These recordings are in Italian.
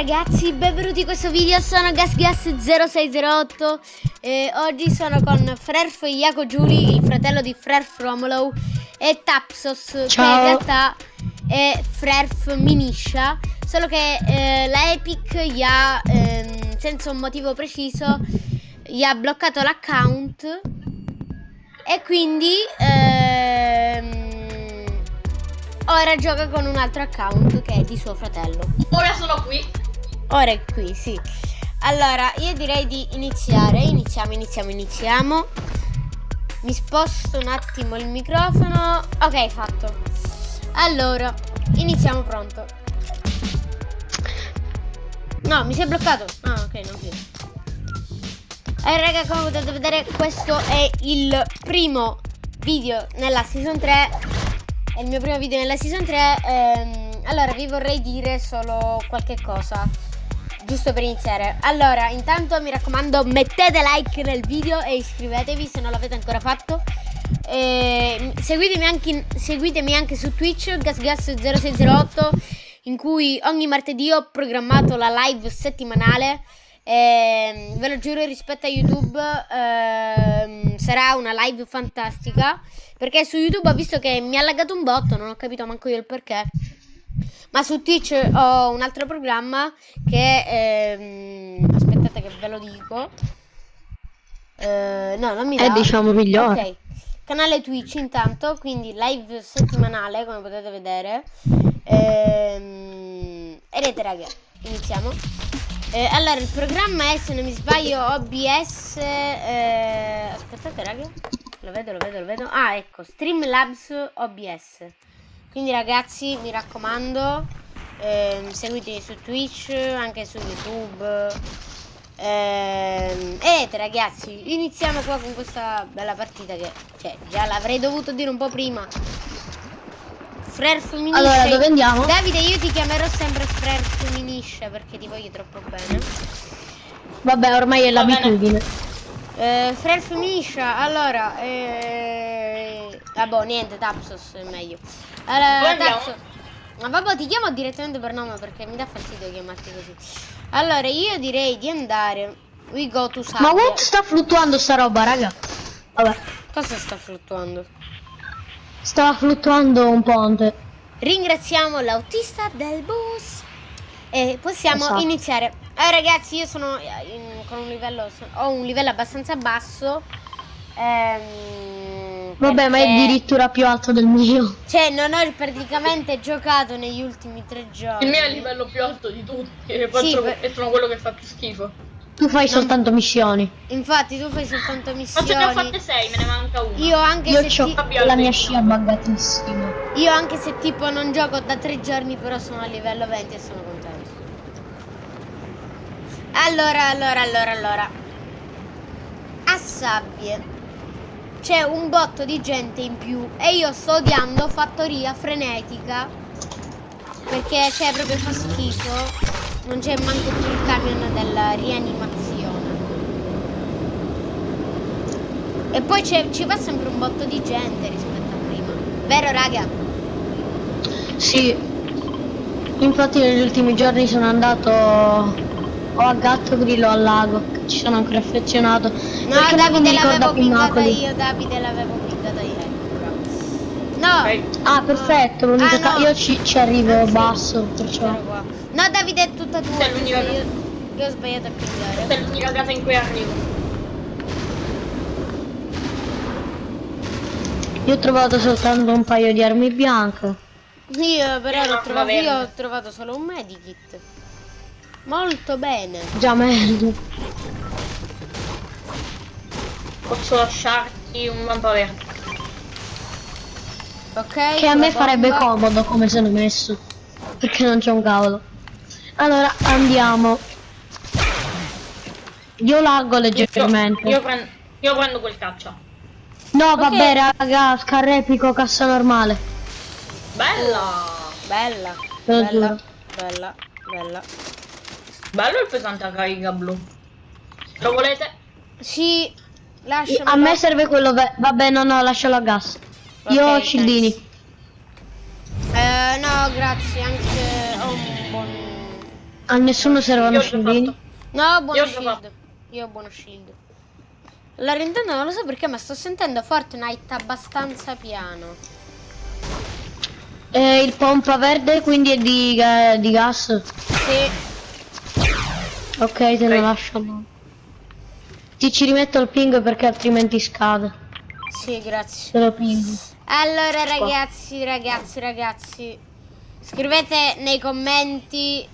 ragazzi, benvenuti in questo video, sono GasGas0608 e oggi sono con Frerf Iaco Giuli, il fratello di Frerf Romolo e Tapsos, Ciao. che in realtà è Frerf Miniscia, solo che eh, la Epic gli ha, ehm, senza un motivo preciso, gli ha bloccato l'account e quindi ehm, ora gioca con un altro account che è di suo fratello. Ora sono qui. Ora è qui, sì. Allora, io direi di iniziare. Iniziamo, iniziamo, iniziamo. Mi sposto un attimo il microfono. Ok, fatto. Allora, iniziamo pronto. No, mi si è bloccato. Ah, ok, non più. Eh, raga, come potete vedere, questo è il primo video nella season 3 è il mio primo video nella season 3 ehm, allora vi vorrei dire solo qualche cosa giusto per iniziare. Allora intanto mi raccomando mettete like nel video e iscrivetevi se non l'avete ancora fatto. E seguitemi, anche, seguitemi anche su Twitch GasGas0608 in cui ogni martedì ho programmato la live settimanale. E, ve lo giuro rispetto a YouTube ehm, sarà una live fantastica perché su YouTube ho visto che mi ha laggato un botto, non ho capito manco io il perché. Ma su Twitch ho un altro programma che... Ehm, aspettate che ve lo dico. Eh, no, non mi dà. È diciamo migliore. Ok. Canale Twitch intanto, quindi live settimanale come potete vedere. Ehm, e niente raga, iniziamo. Eh, allora, il programma è, se non mi sbaglio, OBS... Eh, aspettate raga. Lo vedo, lo vedo, lo vedo. Ah, ecco, Streamlabs OBS. Quindi ragazzi, mi raccomando, ehm, seguitemi su Twitch, anche su YouTube. Ehm, e ragazzi, iniziamo qua con questa bella partita che, cioè, già l'avrei dovuto dire un po' prima. Frere Fuminisce. Allora, dove andiamo? Davide, io ti chiamerò sempre Frere Fuminisce perché ti voglio troppo bene. Vabbè, ormai è l'abitudine. Eh, Frere Fumiscia, allora, eh... vabbè, niente, Tapsos è meglio. Allora? Tapsos. Ma vabbè, ti chiamo direttamente per nome perché mi dà fastidio chiamarti così. Allora, io direi di andare. We go to Ma Sabbia. what sta fluttuando sta roba, raga? Vabbè, Cosa sta fluttuando? stava fluttuando un ponte. Ringraziamo l'autista del bus. E possiamo Esatto. iniziare. Eh, ragazzi, io sono in- con un livello. Ho un livello abbastanza basso. Ehm, Vabbè, ma è addirittura più alto del mio. Cioè, non ho praticamente giocato negli ultimi tre giorni. Il mio è il livello più alto di tutti. E, faccio- Sì, per- e sono quello che fa più schifo. Tu fai soltanto missioni. Infatti, tu fai soltanto Ma ce ne ho fatte missioni. 6, me ne manca una. Io anche, Io se ho ti- la mia scia buggatissima. io anche se tipo non gioco da tre giorni, però sono a livello 20 e sono contento. Allora, allora, allora, allora. A sabbie c'è un botto di gente in più e io sto odiando fattoria frenetica perché c'è proprio fa schifo. Non c'è manco più il camion della rianimazione. E poi ci va sempre un botto di gente rispetto a prima. Vero raga? Sì. Infatti negli ultimi giorni sono andato o a Gatto Grillo al lago. Ci sono ancora affezionato. No, Perché Davide l'avevo Napoli. io, Davide l'avevo pingata io. ecco. No, Ok. Ah, perfetto, l'unica Ah, no. io ci, ci arrivo Anzi, basso, perciò. No, Davide è tutta tua. Questa è? Io, io ho sbagliato a Questa pingare. è l'unica casa in cui arrivo. Io ho trovato soltanto un paio di armi bianche. Io però Io l'ho no, trovato, va io ho trovato solo un medikit. Molto bene. Già meglio. Posso lasciarti un lampo verde. Ok. Che a me farebbe bomba. comodo come sono messo. Perché non c'è un cavolo. Allora andiamo. Io laggo leggermente. io prendo, io prendo quel caccia. No, Ok. vabbè, raga, scarrepico cassa normale. Bella! Bella. Bella. Bella. Bella. Bello il pesante a carica blu. Lo volete? Sì. Lasciami. A me serve quello Vabbè, no, no, lascialo a gas. Io ho Ok, scildini. Eh, no, grazie, anche ho un buon... A nessuno servono fatto. No, buono Io shield. Io ho buono shield. Allora intanto non lo so perché, ma sto sentendo Fortnite abbastanza piano. Eh, il pompa verde quindi è di, ga- di gas. Sì. Ok, te lo Ok. lascio. no. Ti ci rimetto il ping perché altrimenti scade. Sì, grazie. Te lo ping. Allora ragazzi, ragazzi, ragazzi, scrivete nei commenti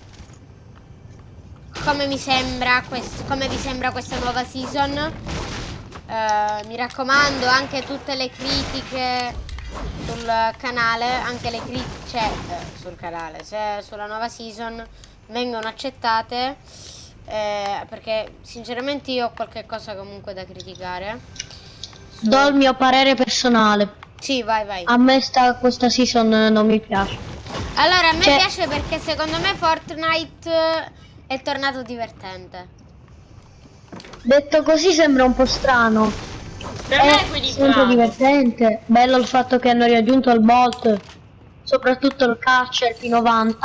come mi sembra quest- come vi sembra questa nuova season. Eh, mi raccomando, anche tutte le critiche sul canale, anche le critiche cioè, eh, sul canale, se sulla nuova season vengono accettate eh, perché sinceramente io ho qualche cosa comunque da criticare. Su- Do il mio parere personale. Sì, vai, vai. A me sta, questa season non mi piace. Allora, a me Cioè- piace perché secondo me Fortnite è tornato divertente. Detto così sembra un po' strano. Per me è sempre divertente. Bello il fatto che hanno raggiunto il Bolt, soprattutto il catcher P90.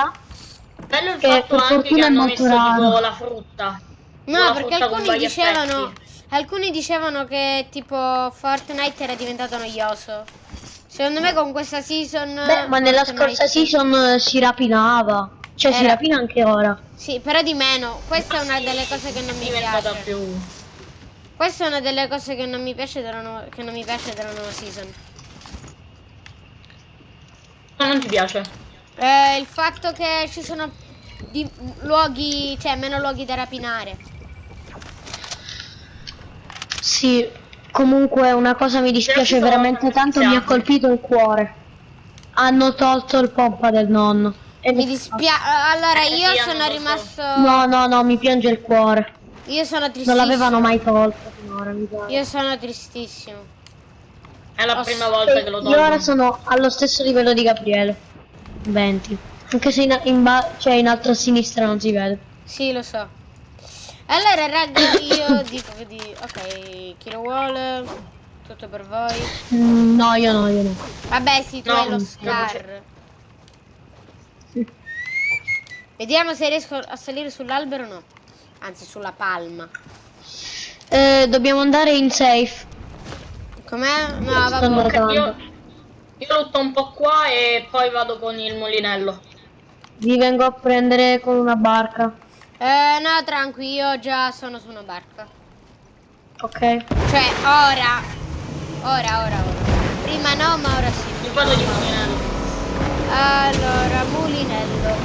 Bello il che fatto anche fortuna che è hanno messo raro. tipo la frutta. No, La perché frutta alcuni dicevano effetti. alcuni dicevano che tipo Fortnite era diventato noioso. Secondo me con questa season Beh, ma nella Fortnite- scorsa season si rapinava. Cioè si Era- rapina anche ora. Sì, però di meno. Questa è una delle cose che non mi piace. più Questa è una delle cose che non mi piace della nuova, che non mi piace della nuova season. Ma non ti piace? Eh, il fatto che ci sono di- luoghi, cioè meno luoghi da rapinare. Sì, comunque una cosa mi dispiace veramente tanto, mi ha colpito il cuore. Hanno tolto il pompa del nonno. E Mi dispiace. Allora, Eh, io sono rimasto. No, no, no, mi piange il cuore. Io sono Non tristissimo. l'avevano mai tolto finora, mi pare. Io sono tristissimo. È la Oh, prima volta che lo Io ora tolgo. sono allo stesso livello di Gabriele. 20. Anche se in, in, ba- cioè in alto a sinistra non si vede. Sì, lo so. Allora, raga, io dico che di. Ok, chi lo vuole? Tutto per voi. Mm, no, io no, io no. Vabbè, sì, tu No, hai lo scar. Vediamo se riesco a salire sull'albero o no. Anzi, sulla palma. Eh, dobbiamo andare in safe. Com'è? No, vabbè. Io, io lutto un po' qua e poi vado con il mulinello. Vi vengo a prendere con una barca. Eh, no, tranquillo, io già sono su una barca. Ok. Cioè, ora. Ora, ora, ora. Prima no, ma ora sì. Io parlo di mulinello. Allora, mulinello.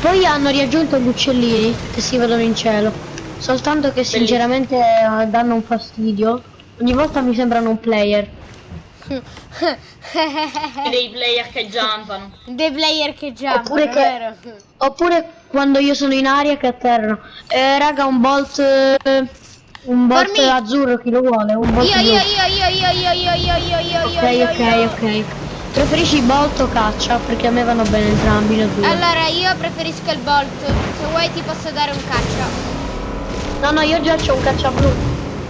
Poi hanno riaggiunto gli uccellini che si vedono in cielo. Soltanto che sinceramente eh, danno un fastidio. Ogni volta mi sembrano un player. E dei player che jumpano. Dei player che già Oppure che- vero? Oppure quando io sono in aria che atterrano. Eh, raga, un bolt. eh, un bolt Formi- azzurro, chi lo vuole? Un bolt Io, io, io, io, io, io, io, io, io, io, io, Ok, io, ok, io. ok. Preferisci bolt o caccia? Perché a me vanno bene entrambi le due. Allora, io preferisco il bolt. Se vuoi ti posso dare un caccia. No, no, io già c'ho un caccia blu.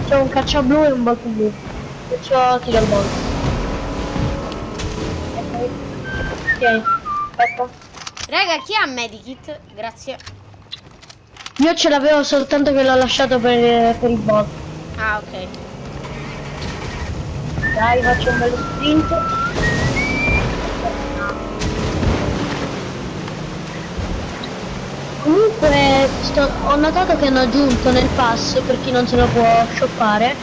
C'ho un caccia blu e un bolt blu. Perciò ti do il bolt. Ok. Aspetta. Raga, chi ha medikit? Grazie. Io ce l'avevo soltanto che l'ho lasciato per, per il bolt. Ah, ok. Dai, faccio un bello sprint. Comunque sto- ho notato che hanno aggiunto nel pass, per chi non se lo può shoppare,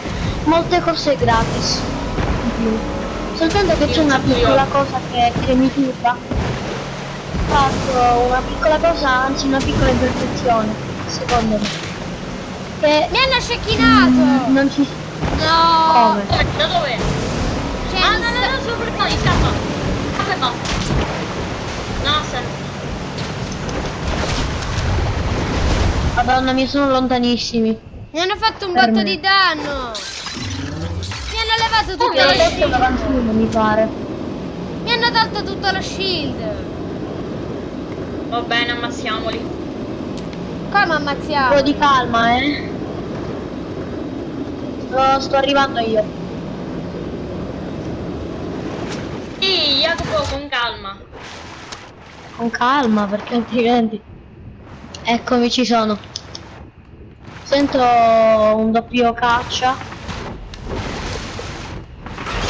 molte cose gratis. in più. Soltanto che c'è una piccola cosa che, che mi turba. Fatto una piccola cosa, anzi una piccola imperfezione, secondo me. Che Mi hanno scecchinato! non ci... No! Come? Dove? Da dove? Cioè, Ah, mi no, no, no, sono per noi, scappa. Scappa e basta. No, se... Madonna mia, sono lontanissimi. Mi hanno fatto un botto di danno! Mi hanno levato lo Adesso è shield! mi pare. Mi hanno tolto tutto lo shield! Va bene, ammazziamoli. Come Un po' ammazziamo? di calma, eh. Sto, sto arrivando io. Sì, Jacopo, con calma. Con calma, perché altrimenti... Eccomi, ci sono. Sento un doppio caccia.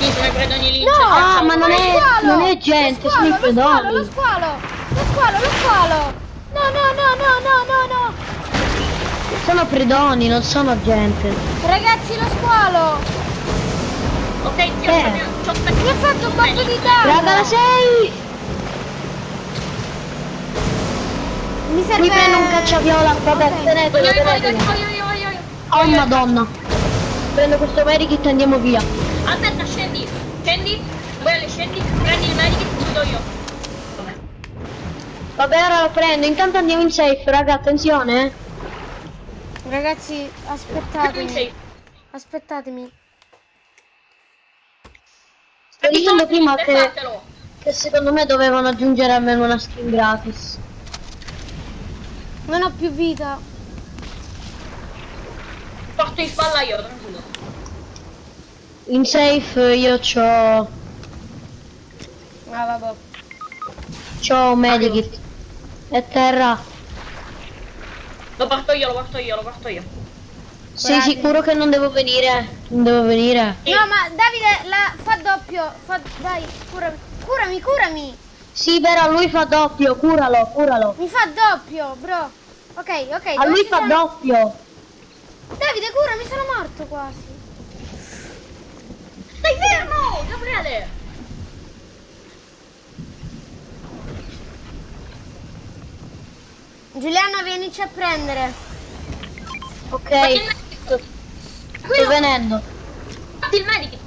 Sì, sono i predoni lì. No! il Ah, ma non è- squalo! non è gente, Lo sono i squalo, lo squalo, lo squalo! Lo squalo, lo squalo! No, no, no, no, no, no, no! Sono predoni, non sono gente. Ragazzi, lo squalo! Ok, ti Eh. Mi ha fatto un botto di danno! Raga, la sei! Mi serve... Mi prendo un cacciaviola, vabbè, Ok. tenetelo, tenetelo. Oh madonna. Prendo questo medikit e andiamo via. Aspetta, scendi, scendi, voi alle scendi, prendi il medico e ti do io. Vabbè. Ora lo prendo. Intanto andiamo in safe, raga, attenzione. eh. Ragazzi, aspettatemi. safe. Aspettatemi. Sto dicendo prima che, che secondo me dovevano aggiungere almeno una skin gratis. Non ho più vita. Porto in spalla io, tranquillo. In safe io c'ho... Ah, vabbè. c'ho un medikit. E terra. Lo porto io, lo porto io, lo porto io. Sei Bravi. sicuro che non devo venire? Non devo venire? Sì. No, ma Davide la fa doppio. Fa... Dai, curami. Curami, curami. Sì, vero, lui fa doppio, curalo, curalo. Mi fa doppio, bro. Ok, ok. A lui fa sono- doppio. Davide, curami, sono morto quasi. Stai fermo, Gabriele! Giuliano, vienici a prendere. Ok, il medic. sto venendo. Fatti il medic.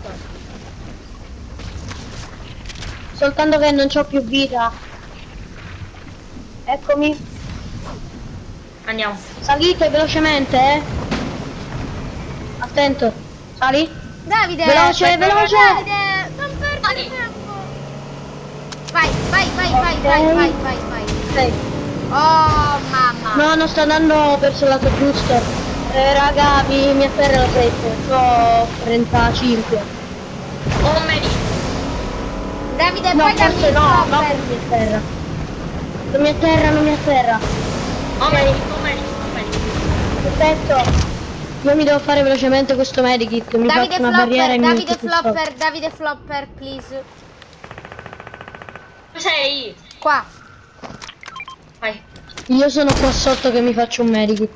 Soltanto che non c'ho più vita. Eccomi. Andiamo. Salite velocemente, eh. Attento. Sali. Davide. Veloce, veloce. Davide, non perdere Vai. tempo. Vai, vai, vai, vai, Ok. vai, vai, vai, vai. Ok. Oh, mamma. No, non sto andando verso il lato giusto. Eh, raga, mi, mi afferra la 7. Ho 35. Ho un medic. Davide, No, poi dammi no, no, non mi atterra. Non mi atterra, non mi un medic, ho un medic, ho un medic. Perfetto. Io mi devo fare velocemente questo medikit. Mi Davide barriera flopper, e mi Davide metto sul sopra. flopper, Davide flopper, please. Dove sei? Qua. Vai. Io sono qua sotto che mi faccio un medikit.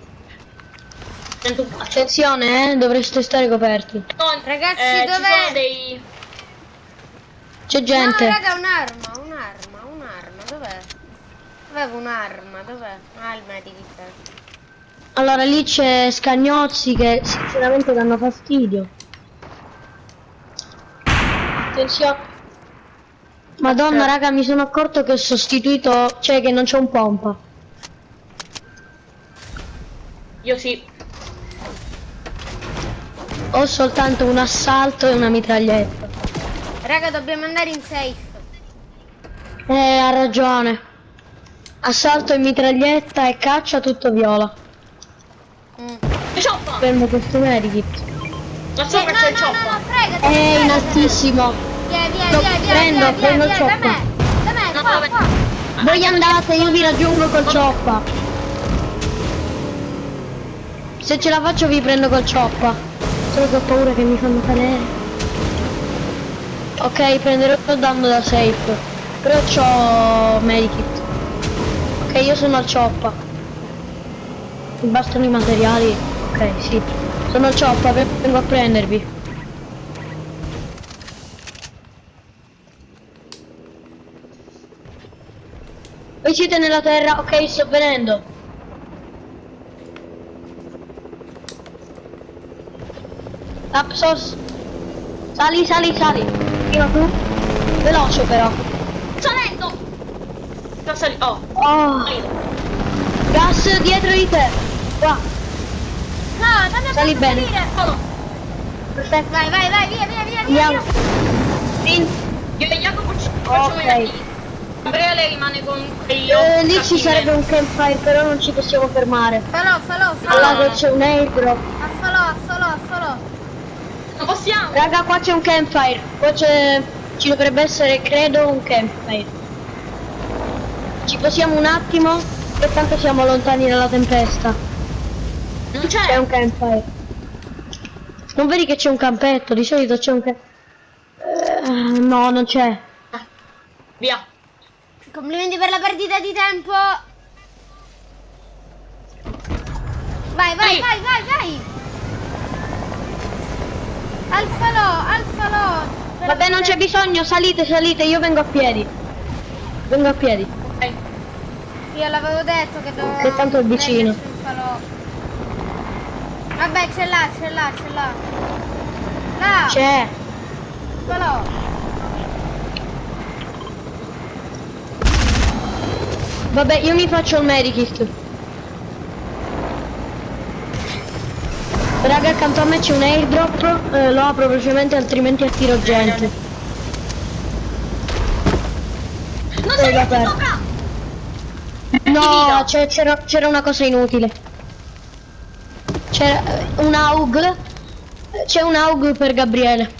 Attenzione, eh, dovreste stare coperti. No, Ragazzi, eh, dov'è? dei... C'è gente. No, raga, un'arma, un'arma, un'arma. Dov'è? Avevo un'arma, dov'è? Ah, il medikit. Allora lì c'è Scagnozzi che sinceramente danno fastidio. Attenzione. Madonna raga mi sono accorto che ho sostituito, cioè che non c'è un pompa. Io sì. Ho soltanto un assalto e una mitraglietta. Raga, dobbiamo andare in safe. Eh, ha ragione. Assalto e mitraglietta e caccia tutto viola. Mm. Cioppa! Prendo questo medikit. La Eh, sopra no, c'è il no, no, no, cioppa. fregati. È in altissimo. Via, Lo via, via, prendo, via, da me. Da me, No, qua. Voi andate, io vi raggiungo col cioppa. Se ce la faccio vi prendo col cioppa. Solo che ho paura che mi fanno cadere. Ok, prenderò il danno da safe. Però c'ho medikit. Ok, io sono al cioppa. Mi bastano i materiali. Ok, sì. Sono al cioppa, vengo a prendervi. Voi siete nella terra, ok, sto venendo. Lapsos. Sali, sali, sali. Prima tu. Veloce però. Salendo! Sto sali- Oh, Oh, gas dietro di te. Qua, No, non mi Sali bene. perfetto. Vai, vai, vai, via, via, via, via. Andiamo. via. Io e Jacopo ci facciamo Ok. i nativi. Gabriele rimane con quegli Eh, lì ci sarebbe un campfire, però non ci possiamo fermare. Falò, falò, falò. Allora c'è un airdrop. Affalò, affalò, affalò. Non possiamo! Raga, qua c'è un campfire. Qua c'è. Ci dovrebbe essere, credo, un campfire. Ci possiamo un attimo? Che tanto siamo lontani dalla tempesta. Non C'è c'è. un campfire. Non vedi che c'è un campetto? Di solito c'è un campetto. no, non c'è. Via. Complimenti per la perdita di tempo. Vai, vai, Sì. vai, vai, vai. Alfalo, alfalo. Per Vabbè, non c'è bisogno, salite, salite, io vengo a piedi. Vengo a piedi. Ok. Io l'avevo detto che dovevo... Che tanto è vicino. Vabbè, ce l'ha, ce l'ha, ce l'ha. Là, C'è. falò. Vabbè, io mi faccio il medikit. Raga, accanto a me c'è un airdrop, eh, lo apro velocemente altrimenti attiro gente. Non Eh, sei vabbè. sopra. No, c'era una cosa inutile. C'era eh, un AUG. C'è un AUG per Gabriele.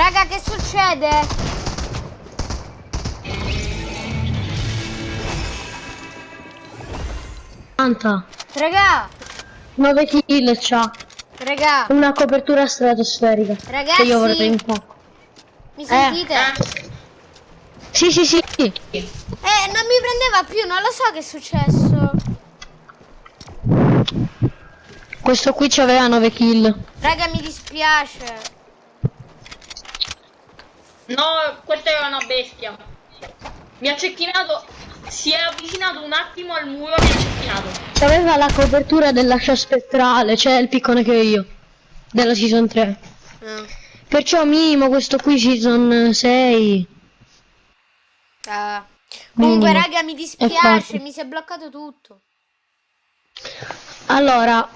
Raga, che succede? Anta. Raga, 9 kill c'ha. raga, Una copertura stratosferica. Ragazzi. Che io vorrei un po'. mi sentite? Eh? Sì, sì, sì. Eh, non mi prendeva più, non lo so che è successo. Questo qui c'aveva 9 kill. Raga, mi dispiace. No, questa era una bestia. Mi ha cecchinato. Si è avvicinato un attimo al muro e mi ha cecchinato. C'aveva la copertura dell'ascia spettrale, cioè il piccone che ho io. Della season 3. Ah, Perciò minimo questo qui season 6. ah. Comunque, Minimo. raga, mi dispiace, mi si è bloccato tutto. Allora.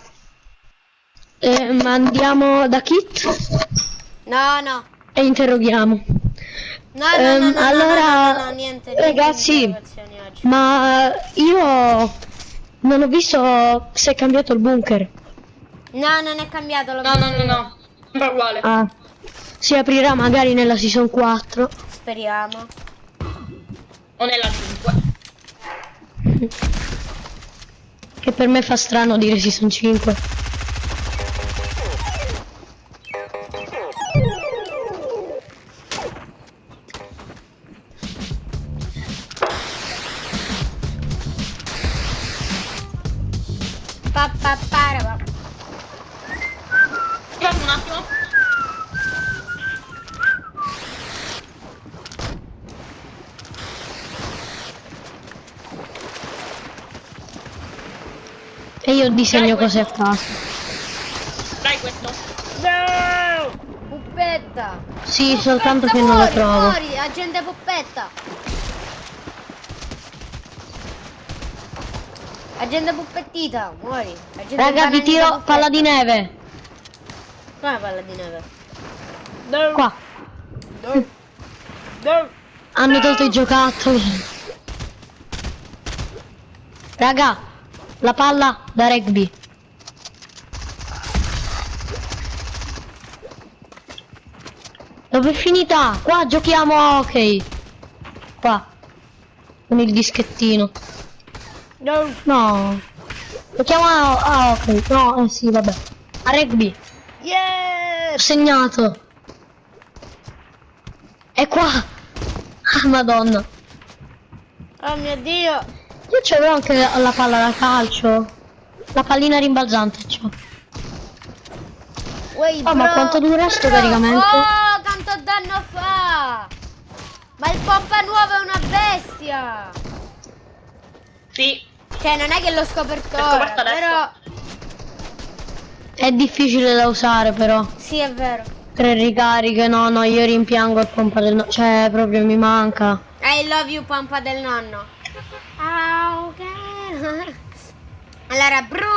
ehm, andiamo da Kit No, no. e interroghiamo. No, no, no, no, no, allora, no, no, no, niente, niente ragazzi. Ma io non ho visto se è cambiato il bunker. No, non è cambiato, l'ho No, visto no, no, no. Sembra uguale. Ah. Si aprirà magari nella season 4. Speriamo. O nella 5. Che per me fa strano dire season 5. Disegno cose a caso. Dai questo. No! Puppetta! Sì, soltanto che Puppetta, non la muori, trovo. Muori, agente puppetta! Agente puppettita, muori. Agente Raga, vi tiro puppetta. palla di neve. Come palla di neve? No, Qua. no, no. Hanno tolto i giocattoli. Raga, la palla da rugby. Dove è finita? Qua giochiamo a hockey. Qua. Con il dischettino. No. No. Giochiamo a, a hockey. No, eh sì, vabbè. A rugby. Yeah! Ho segnato. È qua! Ah, madonna. Oh mio dio. Io c'avevo anche la palla da calcio. La pallina rimbalzante c'ho. Uè, Oh, ma bro, quanto dura sto caricamento? Oh, tanto danno fa. Ma il pompa nuovo è una bestia. Sì. Cioè, non è che l'ho scoperto L'ho ora, però... È difficile da usare però. Sì, è vero. Tre ricariche, no, no, io rimpiango il pompa del no. Cioè, proprio mi manca. I love you, pompa del nonno. Ah, ok. Allora, bru...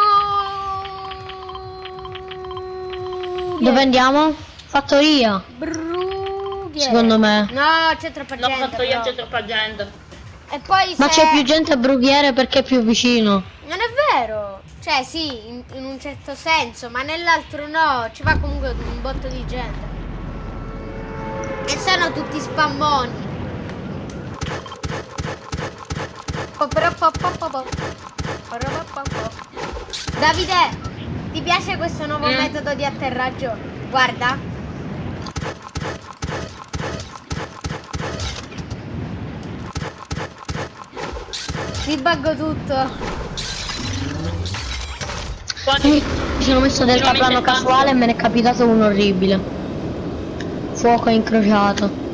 Dove andiamo? Fattoria. Brughe. Secondo me. No, c'è troppa L'ho gente. fatto io, c'è troppa gente. E poi Ma c'è più gente a Brughiere perché è più vicino. Non è vero. Cioè, sì, in, in un certo senso, ma nell'altro no. Ci va comunque un botto di gente. E sono tutti spammoni. Davide, ti piace questo nuovo Mm. metodo di atterraggio? Guarda. Mi buggo tutto. Mi sono messo del caprano casuale e me ne è capitato uno orribile. Fuoco incrociato.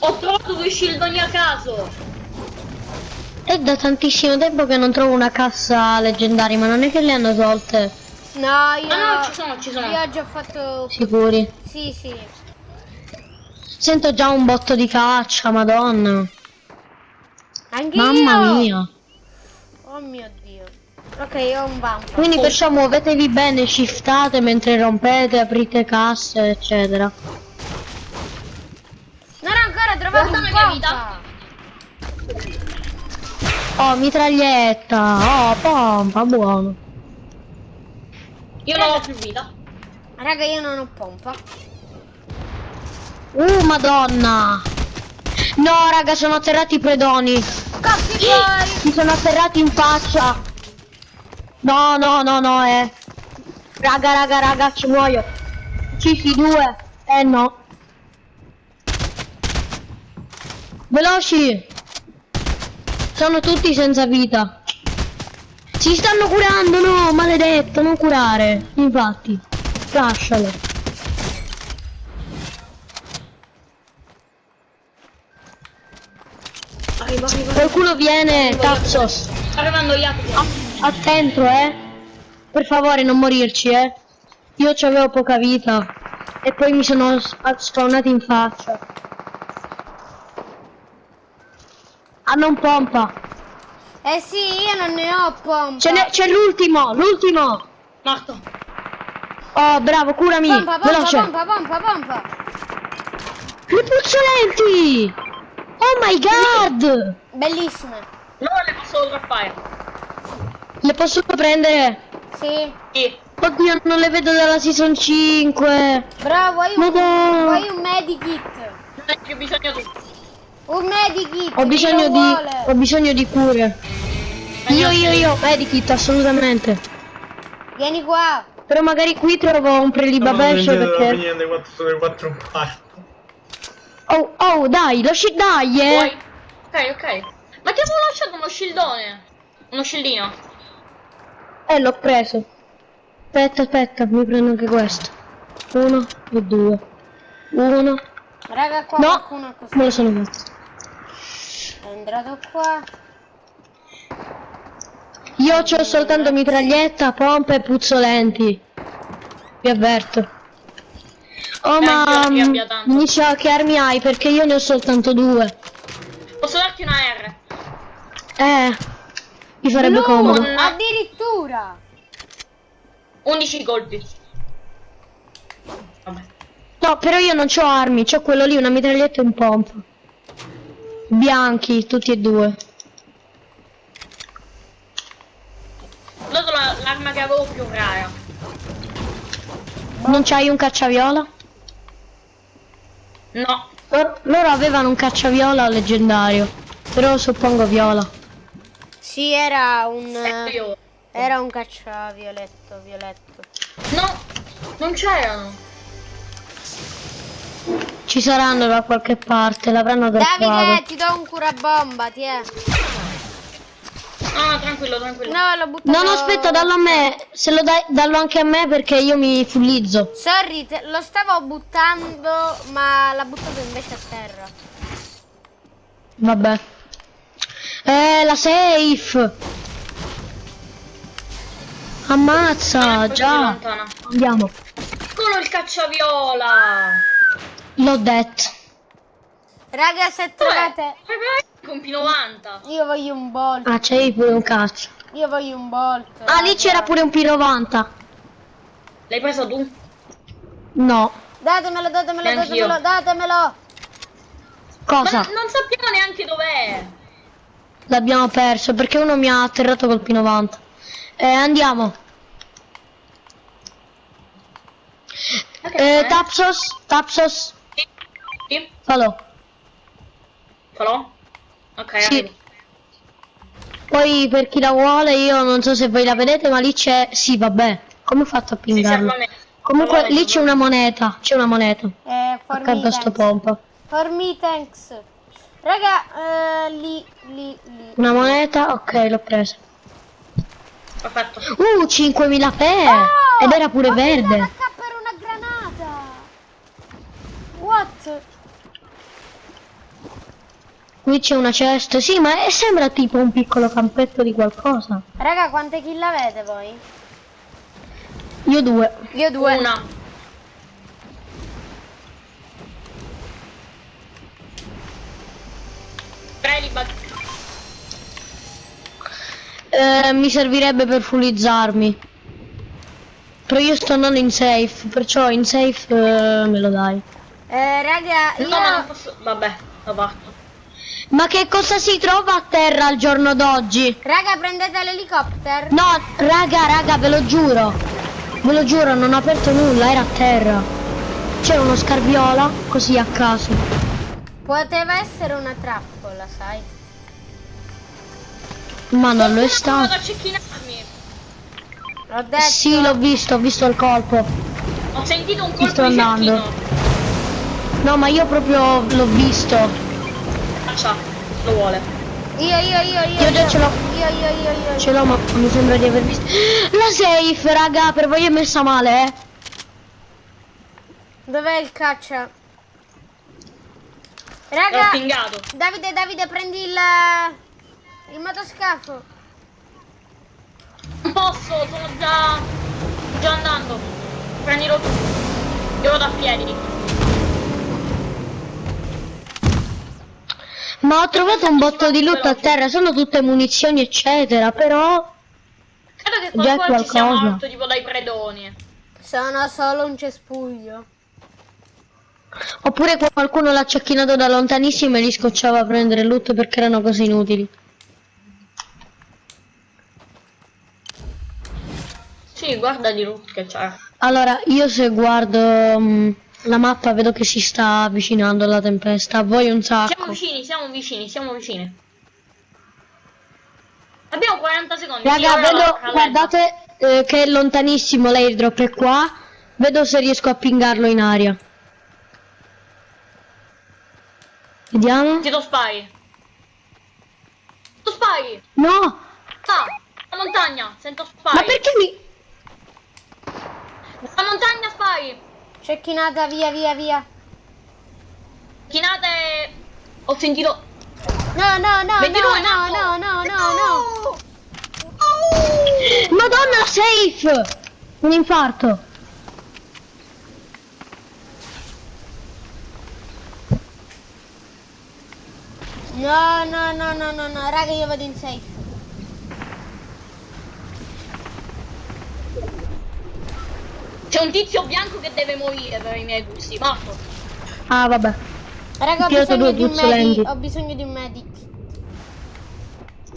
Ho trovato due shieldoni a caso. È da tantissimo tempo che non trovo una cassa leggendaria, ma non è che le hanno tolte. No, io... Ah no, ci sono, ci sono. Io ho fatto... Sicuri. Sì, sì. Sento già un botto di caccia, madonna. Anch'io. Mamma mia. Oh mio dio. Ok, io ho un vampo. Quindi perciò muovetevi bene, shiftate mentre rompete, aprite casse, eccetera. Un la mia pompa. Oh, mitraglietta. Oh, pompa, buono. Io non ho più vita. Raga, io non ho pompa. Uh, madonna. No, raga, sono atterrati i predoni. Poi. Mi sono atterrati in faccia. No, no, no, no, eh. Raga, raga, raga, ci muoio. Ci si due. Eh no. Veloci. Sono tutti senza vita. Si stanno curando, no, maledetto, non curare. Infatti. Lascialo. Arriva, arriva. Qualcuno viene, cazzo. Sta arrivando Jacopo. Attento, eh. Per favore, non morirci, eh. Io avevo poca vita. E poi mi sono s- spawnati in faccia. Hanno un pompa. Eh sì, io non ne ho pompa. Ce n'è- C'è l'ultimo, l'ultimo. Morto. Oh, bravo, curami. Pompa, pompa, Veloce. pompa, pompa, pompa. Le puzzolenti. Oh my god. Bellissime. No, le posso droppare. Le posso prendere? Sì. Sì. Oddio, non le vedo dalla season 5. Bravo, vuoi un, vuoi un medikit? Non hai più bisogno di... Un medikit. Ho bisogno di... vuole? Ho bisogno di cure. Io, io, io, medikit, assolutamente. Vieni qua. Però magari qui trovo un prelibabescio perché... Niente, 4 sono 4 un quarto. Oh, oh, dai, lo sci... Dai, eh! Vuoi? Ok, ok. Ma ti avevo lasciato uno shieldone. Uno shieldino. Eh, l'ho preso. Aspetta, aspetta, mi prendo anche questo. Uno e due. Uno. Raga, qua No, qualcuno ha così. me lo sono fatto. È entrato qua. Io ho soltanto mitraglietta, pompe e puzzolenti. Vi avverto. Oh, Eh, ma... mm. Mi dice che armi hai, perché io ne ho soltanto due. Posso darti una R? Eh, mi farebbe Blu, comodo. Addirittura. 11 colpi. Vabbè. No, però io non ho armi, c'ho quello lì, una mitraglietta e un pompa. Bianchi, tutti e due. Ho dato la- l'arma che avevo più rara. Non c'hai un cacciaviola? No. Loro, loro avevano un cacciaviola leggendario, però suppongo viola. Sì, era un... Era un cacciavioletto, violetto. No. Non c'erano. Ci saranno da qualche parte, l'avranno Davide, trovato. ti do un curabomba, ti è. No, no, tranquillo, tranquillo. No, l'ho buttato. No, no, aspetta, dallo a me. Se lo dai, dallo anche a me perché io mi fullizzo. Sorry, te- lo stavo buttando, ma l'ha buttato invece a terra. Vabbè. Eh, la safe. Ammazza, così già. Andiamo. Eccolo il cacciaviola. L'ho detto. Raga, se Dov'è? trovate... Con P90. Io voglio un bolt. Ah, c'è pure un cazzo. Io voglio un bolt. Ah, lì raga. c'era pure un P90. L'hai preso tu? No. Datemelo, datemelo, Neanch'io. datemelo, datemelo. Ma Cosa? non sappiamo neanche dov'è. L'abbiamo perso perché uno mi ha atterrato col P90. Eh, andiamo. Ok, Eh, eh. Tapsos, Tapsos, Sì. Sì. falò. Falò? Ok, Sì. arrivo. Poi per chi la vuole, io non so se voi la vedete, ma lì c'è... Sì, vabbè. Come ho fatto a pingarlo? me. Comunque Allora, lì c'è una moneta, c'è una moneta. Eh, Accanto a sto pompa. For me, thanks. Raga, eh, lì, lì, lì. Una moneta, ok, l'ho presa. Perfetto. Uh, 5000 per! Oh, Ed era pure ho verde. pingato H per una granata. What? Qui c'è una cesta. Sì, ma è- sembra tipo un piccolo campetto di qualcosa. Raga, quante kill avete voi? Io due. Io due. Una. Eh, mi servirebbe per fullizzarmi. Però io sto andando in safe, perciò in safe eh, me lo dai. Eh, raga, io... No, ma non posso. Vabbè, lo parto. Ma che cosa si trova a terra al giorno d'oggi? Raga, prendete l'elicottero. No, raga, raga, ve lo giuro. Ve lo giuro, non ho aperto nulla, era a terra. C'era uno scarbiola, così a caso. Poteva essere una trappola, sai? Ma non lo è stato. L'ho detto. Sì, l'ho visto, ho visto il colpo. Ho sentito un colpo sto andando. cecchino. No, ma io proprio l'ho visto. Faccia, lo vuole. Io, io, io, io. Io già ce l'ho. Io, io, io, io. Ce l'ho, ma mi sembra di aver visto. La safe, raga, per voi è messa male, eh. Dov'è il caccia? Raga. Davide, Davide, prendi il... Il motoscafo. Non posso, sono già. già andando. Prendilo tu. Io vado a piedi. Ma ho trovato un botto di loot a terra, sono tutte munizioni, eccetera, però. Credo che Già qualcuno ci sia qualcosa. morto tipo dai predoni. Sono solo un cespuglio. Oppure qualcuno l'ha cecchinato da lontanissimo e li scocciava a prendere loot perché erano cose inutili. Sì, guarda di Root che c'è. Allora, io se guardo mm, la mappa vedo che si sta avvicinando la tempesta, voi un Siamo sacco. vicini, siamo vicini, siamo vicini. Abbiamo 40 secondi. Raga, vedo, guardate eh, che è lontanissimo l'airdrop è qua. Vedo se riesco a pingarlo in aria. Vediamo. Ti do spy. Tu spy! No! Ah, la montagna, sento spy. Ma perché mi... La montagna spy! Cecchinata, via, via, via. Chinate. Ho sentito. No, no, no, 22 no, no, no, no, no, no. Madonna, safe! Un infarto. No, no, no, no, no, no, raga, io vado in safe. C'è un tizio bianco che deve morire per i miei gusti. Morto. Ah, vabbè. Raga, ho bisogno due di un medic. Ho bisogno di un medic.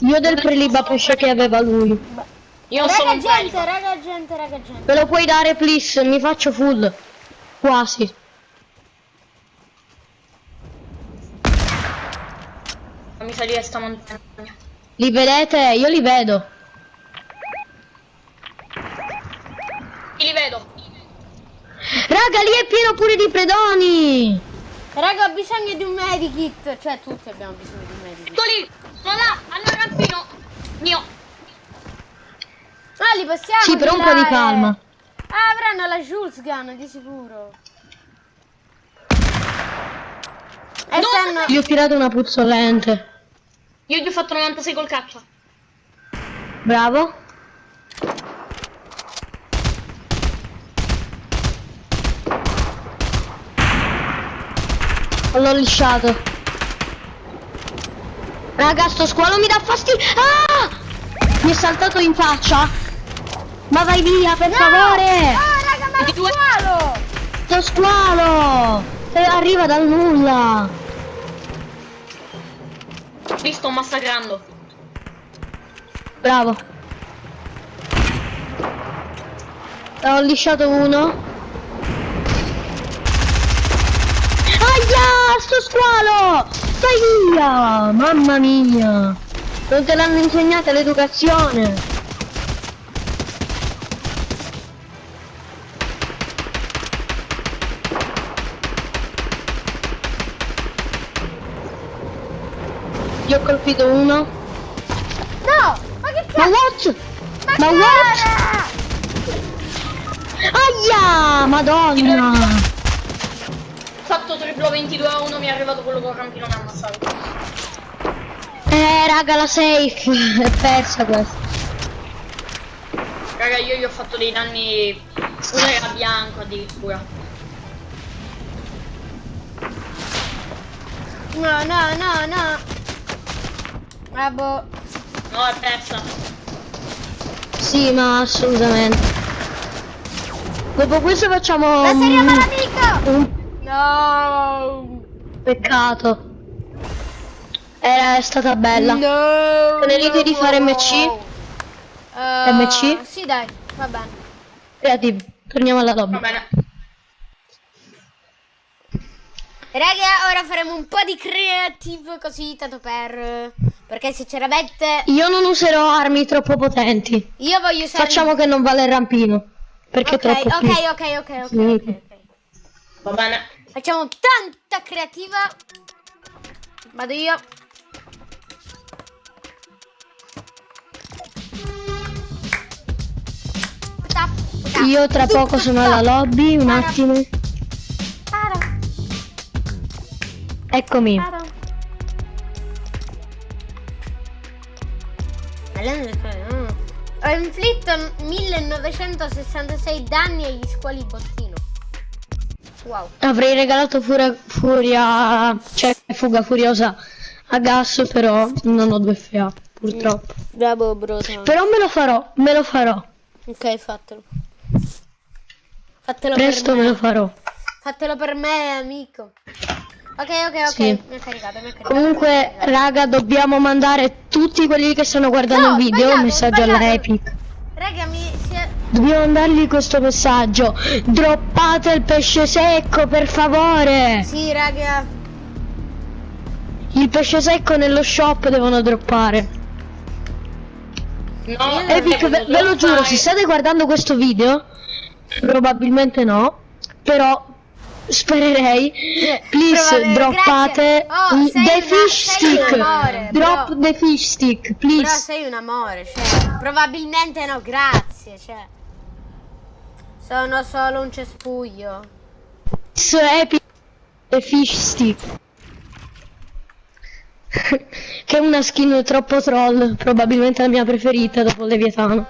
Io del preliba pesce che aveva lui. Io non sono Raga, un gente, raga, gente, raga, gente. Me lo puoi dare, please? Mi faccio full. Quasi. Fammi salire sta montagna. Li vedete? Io li vedo. Chi li vedo? È pieno pure di predoni! Raga, ho bisogno di un medikit. Cioè, tutti abbiamo bisogno di un medikit. Eccoli! Sono là! Hanno il rampino! Mio! Ah, li possiamo Sì, però un po' di calma. Ah, avranno la Jules Gun, di sicuro. E No, stanno... Gli ho tirato una puzzolente. Io gli ho fatto 96 col caccia. Bravo. L'ho lisciato. Raga, sto squalo mi dà fastidio. Ah! Mi è saltato in faccia. Ma vai via, per favore! Ah, raga, ma lo squalo! Sto squalo! Eh, Arriva dal nulla. Li sto massacrando. Bravo. Ho lisciato uno. Aia, sto squalo! Vai via! Mamma mia! Non te l'hanno insegnata l'educazione! Io ho colpito uno. No! Ma che Ma cazzo? Ma, Ma che what? era? Aia! Madonna! Ho fatto triplo 22 a 1, mi è arrivato quello col rampino mi ha ammazzato. Eh raga la safe è persa questa. Raga, io gli ho fatto dei danni. Uno era bianco addirittura. No, no, no, no. Boh. No, è persa. Sì ma assolutamente. Dopo questo facciamo La serie un, paramico! un No! peccato. Era è stata bella. No! Ridi di fare MC? Eh, MC? Sì, dai, va bene. Creativo. Torniamo alla lobby. Va bene. Raga, ora faremo un po' di creative così, tanto per... Perché sinceramente Io non userò armi troppo potenti. io voglio usare... Facciamo che non vale il rampino. Perché Ok, è troppo ok, più. ok, ok, ok, ok, ok. Va bene. Facciamo tanta creativa. Vado io. Io tra poco sono alla lobby, un attimo. Eccomi. Ho inflitto 1966 danni agli squali bottino. Wow. Avrei regalato furia, furia, cioè fuga furiosa a gas, però non ho due FA, purtroppo. Bravo, brota. Però me lo farò, me lo farò. Ok, fatelo. Fatelo Presto me me. lo farò. Fatelo per me, amico. Ok, ok, ok. Sì. Mi ha caricato, mi ha caricato. Comunque, raga, dobbiamo mandare tutti quelli che stanno guardando No, il video un messaggio alla. Epic. Raga, mi si è... Dobbiamo mandargli questo messaggio. Droppate il pesce secco, per favore. Sì, raga. Il pesce secco nello shop devono droppare. No, Epic, devo ve, ve lo giuro, se state guardando questo video, probabilmente no, però spererei, please droppate. Oh, sei the fish stick. amore, Drop bro. the fish stick, Però please. sei un amore, cioè. Probabilmente no, grazie, cioè. Sono solo un cespuglio. Epic the fish stick. che è una skin troppo troll, probabilmente la mia preferita dopo Leviatano.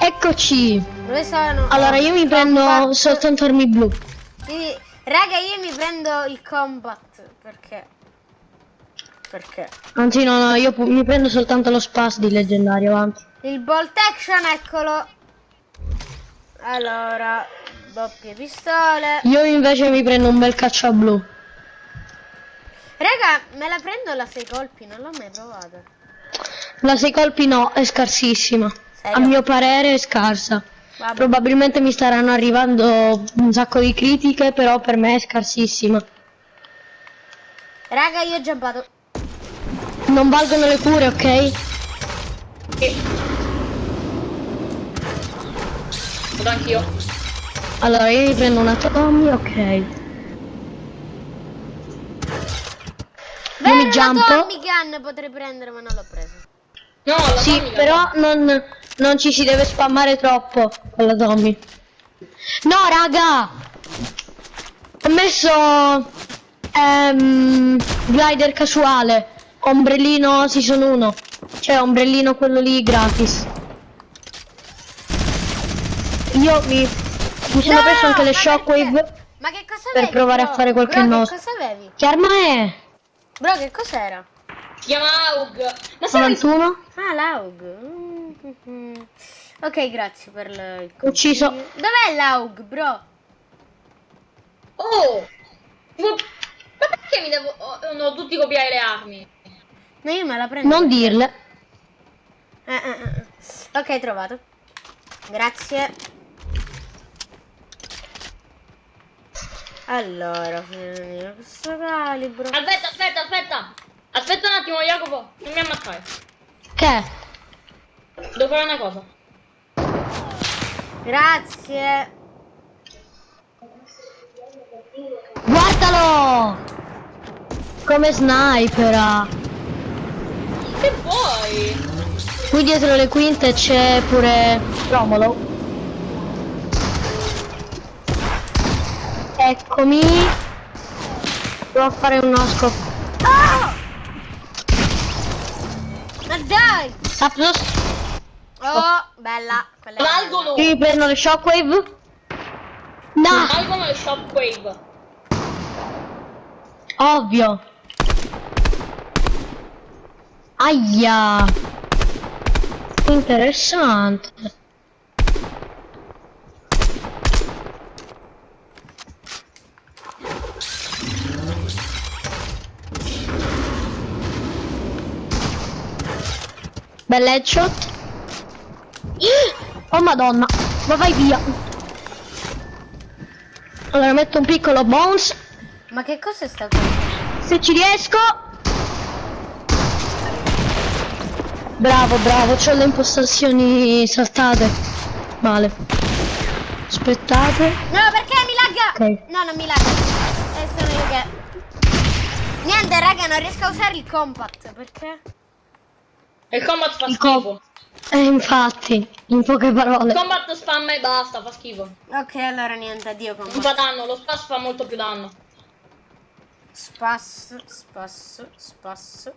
Eccoci. Dove sono? Allora io mi prendo Combat. soltanto armi blu. Sì, raga, io mi prendo il combat. Perché? Perché? Anzi no, no, io mi prendo soltanto lo spas di leggendario, avanti. Il bolt action, eccolo. Allora, doppie pistole. Io invece mi prendo un bel caccia blu. Raga, me la prendo la 6 colpi, non l'ho mai provata. La 6 colpi no, è scarsissima. Serio? A mio parere è scarsa. Vabbè. Probabilmente mi staranno arrivando un sacco di critiche, però per me è scarsissima. Raga, io ho giampato. Non valgono le cure, ok? Vado anch'io. Allora, io mi prendo una Tommy, ok. Beh, mi una jump. Tommy Gun potrei prendere, ma non l'ho preso. No, la Sì, però non, non ci si deve spammare troppo con la Tommy. No, raga! Ho messo ehm, glider casuale, ombrellino season 1. Cioè, ombrellino quello lì gratis. Io mi, mi sono No, preso anche le ma shockwave. perché? Ma che cosa per avevi, provare a bro? fare qualche bro, che cosa avevi? Che arma è? Bro, che cos'era? Si chiama Aug. Ma sai 91? Ah, l'AUG. Mm, Ok, grazie per il Ucciso. Dov'è l'AUG, bro? Oh! Ma perché mi devo... oh, devono tutti copiare le armi? No, io me la prendo. Non dirle. Eh, eh, eh. Ok, trovato. Grazie. Allora, finire questo calibro. Aspetta, aspetta, aspetta! Aspetta un attimo, Jacopo. Non mi ammazzare. Che? Devo fare una cosa. Grazie. Guardalo! Come snipera. Che vuoi? Qui dietro le quinte c'è pure Romolo. Eccomi. Devo fare un osco. Oh! Ma dai! Saplos. Oh, bella. Quella è Valgono! Io prendo le shockwave. No, Valgono le shockwave. ovvio. Aia. Interessante. Bella headshot. Oh madonna, ma vai via. Allora metto un piccolo bounce. Ma che cosa è sta cosa? Se ci riesco. Bravo, bravo, ho le impostazioni saltate. Male. Aspettate. No, perché mi lagga? Ok. No, non mi lagga. Eh, sono io che... Niente, raga, non riesco a usare il compact. Perché? Il combat fa Il schifo. Eh, infatti, in poche parole. Il combat spamma e basta, fa schifo. Ok, allora niente, addio Non compact. fa danno, lo spasso fa molto più danno. Spasso, spasso, spasso.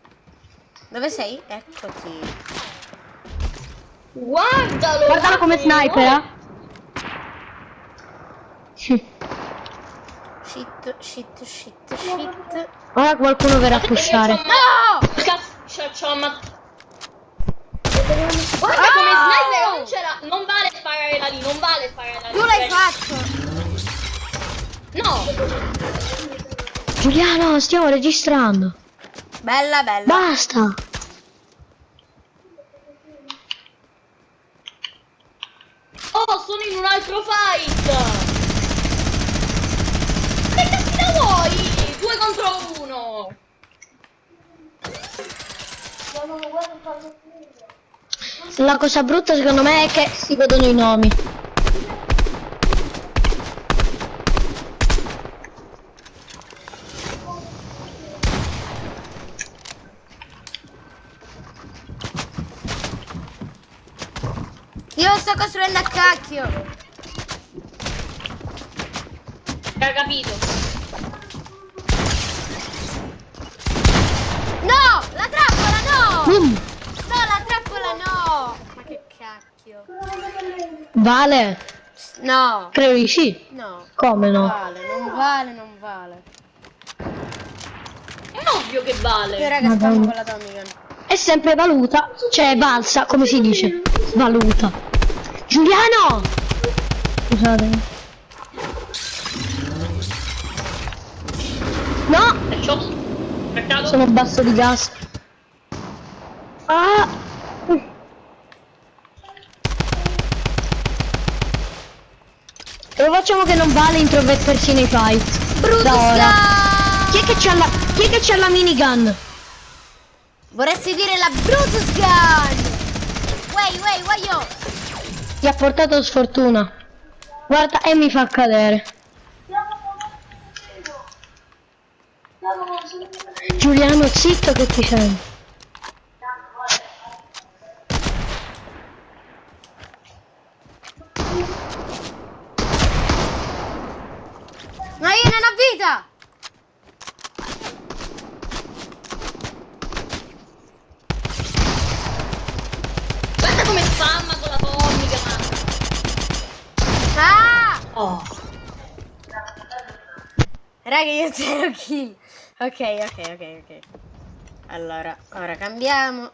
Dove sei? Eccoti. Guardalo! Guardalo come sniper. eh. Shit, shit, shit, shit. Ora qualcuno verrà a pushare. No! Cazzo, c'ho, c'ho ammazzato. Guarda come Oh! sniper non c'era. Non vale sparare da lì, non vale sparare da lì. Tu l'hai fatto! No! Giuliano, stiamo registrando. Bella, bella. Basta. Oh, sono in un altro fight! Che cazzo vuoi? Due contro uno! La cosa brutta secondo me è che si vedono i nomi. Io lo sto costruendo a cacchio. Hai capito? No! La trappola no! Boom. La trappola no! Ma che cacchio. Vale. No. Credo di sì. No. Come Non no? vale, non vale, non vale. È ovvio che Io vale. raga Madonna. spammo con la Tommy. È sempre valuta. Cioè valsa, come si dice? Valuta. Giuliano! Scusate. No! Sono basso di gas. Ah! E lo facciamo che non vale intromettersi nei fight. Brutus! Chi è che c'ha la, chi è che c'ha la minigun? Vorresti dire la Brutus Gun! Wey, wey, wey, yo! Ti ha portato sfortuna. Guarda, e mi fa cadere. Giuliano, zitto che ti sento. Ma io non ho vita! Guarda come spamma con la atomica, ma... Ah! Oh. Raga, io zero kill. Ok, ok, ok, ok. Allora, ora cambiamo.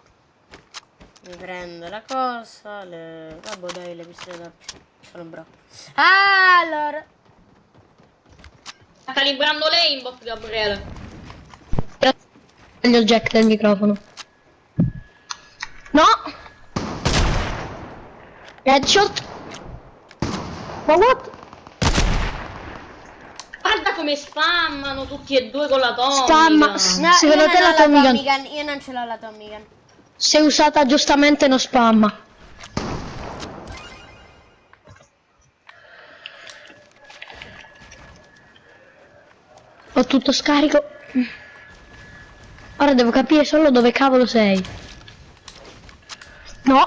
Mi prendo la cosa. Le... Vabbè, dai, le pistole da... Sono bravo. Ah, allora. Sta calibrando l'aimbot, Gabriele. Taglio il jack del microfono. No! Headshot! Ma what? Guarda come spammano tutti e due con l'atomica. Spamma. No, Secondo te la la Tommy Gun- Tommy Gun, Io non ce l'ho la Tommy Gun. Se usata giustamente non spamma. Ho tutto scarico. Ora devo capire solo dove cavolo sei. No.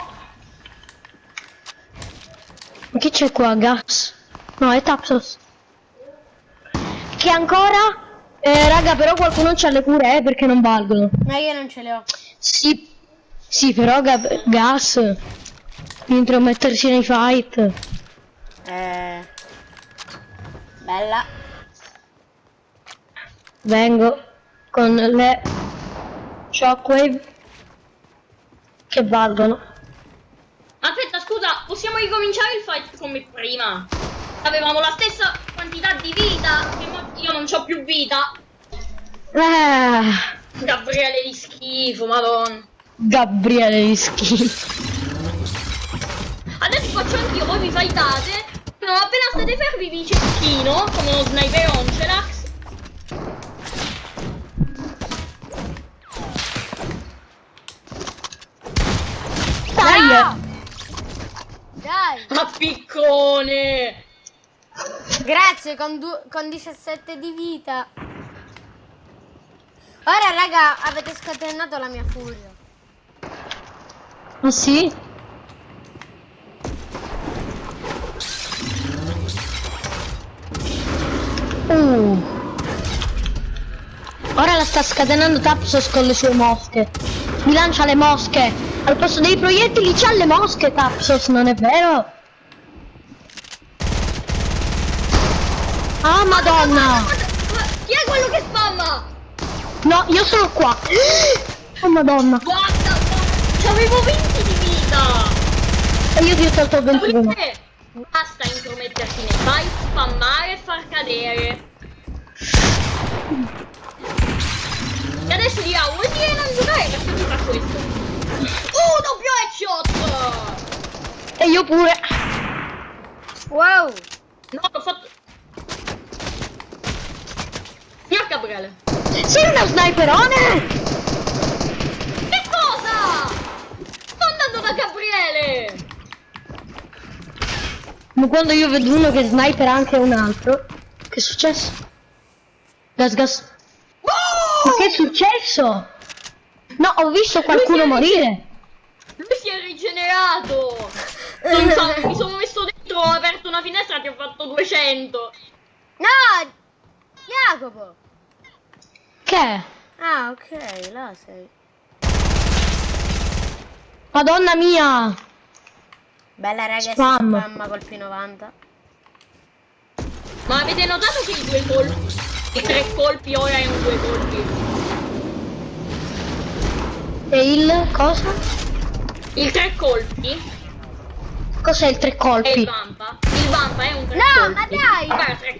Ma che c'è qua? Gas? No, è Tapsos. Che ancora? Eh, raga, però qualcuno c'ha le cure, eh, perché non valgono. No, io non ce le ho. Sì, sì, però ga- gas. Intromettersi nei fight. Eh... Bella. Vengo con le shockwave che valgono. Aspetta, scusa, possiamo ricominciare il fight come prima? Avevamo la stessa quantità di vita. Io non ho più vita. Eh, Gabriele di schifo, madonna. Gabriele di schifo. Adesso faccio anch'io, voi vi fightate. Però appena state fermi vi cecchino, come uno sniper Oncelax. Dai! No! Dai! Ma piccone! Grazie, con, con 17 di vita. Ora, raga, avete scatenato la mia furia. Ah sì? Uh. Ora la sta scatenando Tapsos con le sue mosche. Mi lancia le mosche. Al posto dei proiettili c'ha le mosche Tapsos, non è vero? Ah madonna! Chi è quello che spamma? No, io sono qua. Oh madonna. Guarda, guarda, c'avevo 20 di vita! E io ti ho tolto 21. Perché basta intromettersi nei fight, spammare e far cadere. E adesso dirà, vuoi dire non giocare perché fa questo? Uh, doppio headshot! E io pure. Wow! No, l'ho fatto... Signor Gabriele. Sei uno sniperone? Che cosa? Sto andando da Gabriele! Ma quando io vedo uno che sniper anche un altro, che è successo? Gas gas. Ma che è successo? No, ho visto qualcuno Lui si morire. Lui si è rigenerato! Non so, mi sono messo dentro, ho aperto una finestra e ti ho fatto 200! No! Jacopo! Che? Ah, ok, là sei. Madonna mia! Bella raga, si Spam. spamma col P90. Ma avete notato che i due colpi, i tre colpi ora erano due colpi? E il cosa? Il tre colpi Cos'è il tre è il colpi? vampa. Il vampa è un tre No, colpi. ma dai! Guarda, tre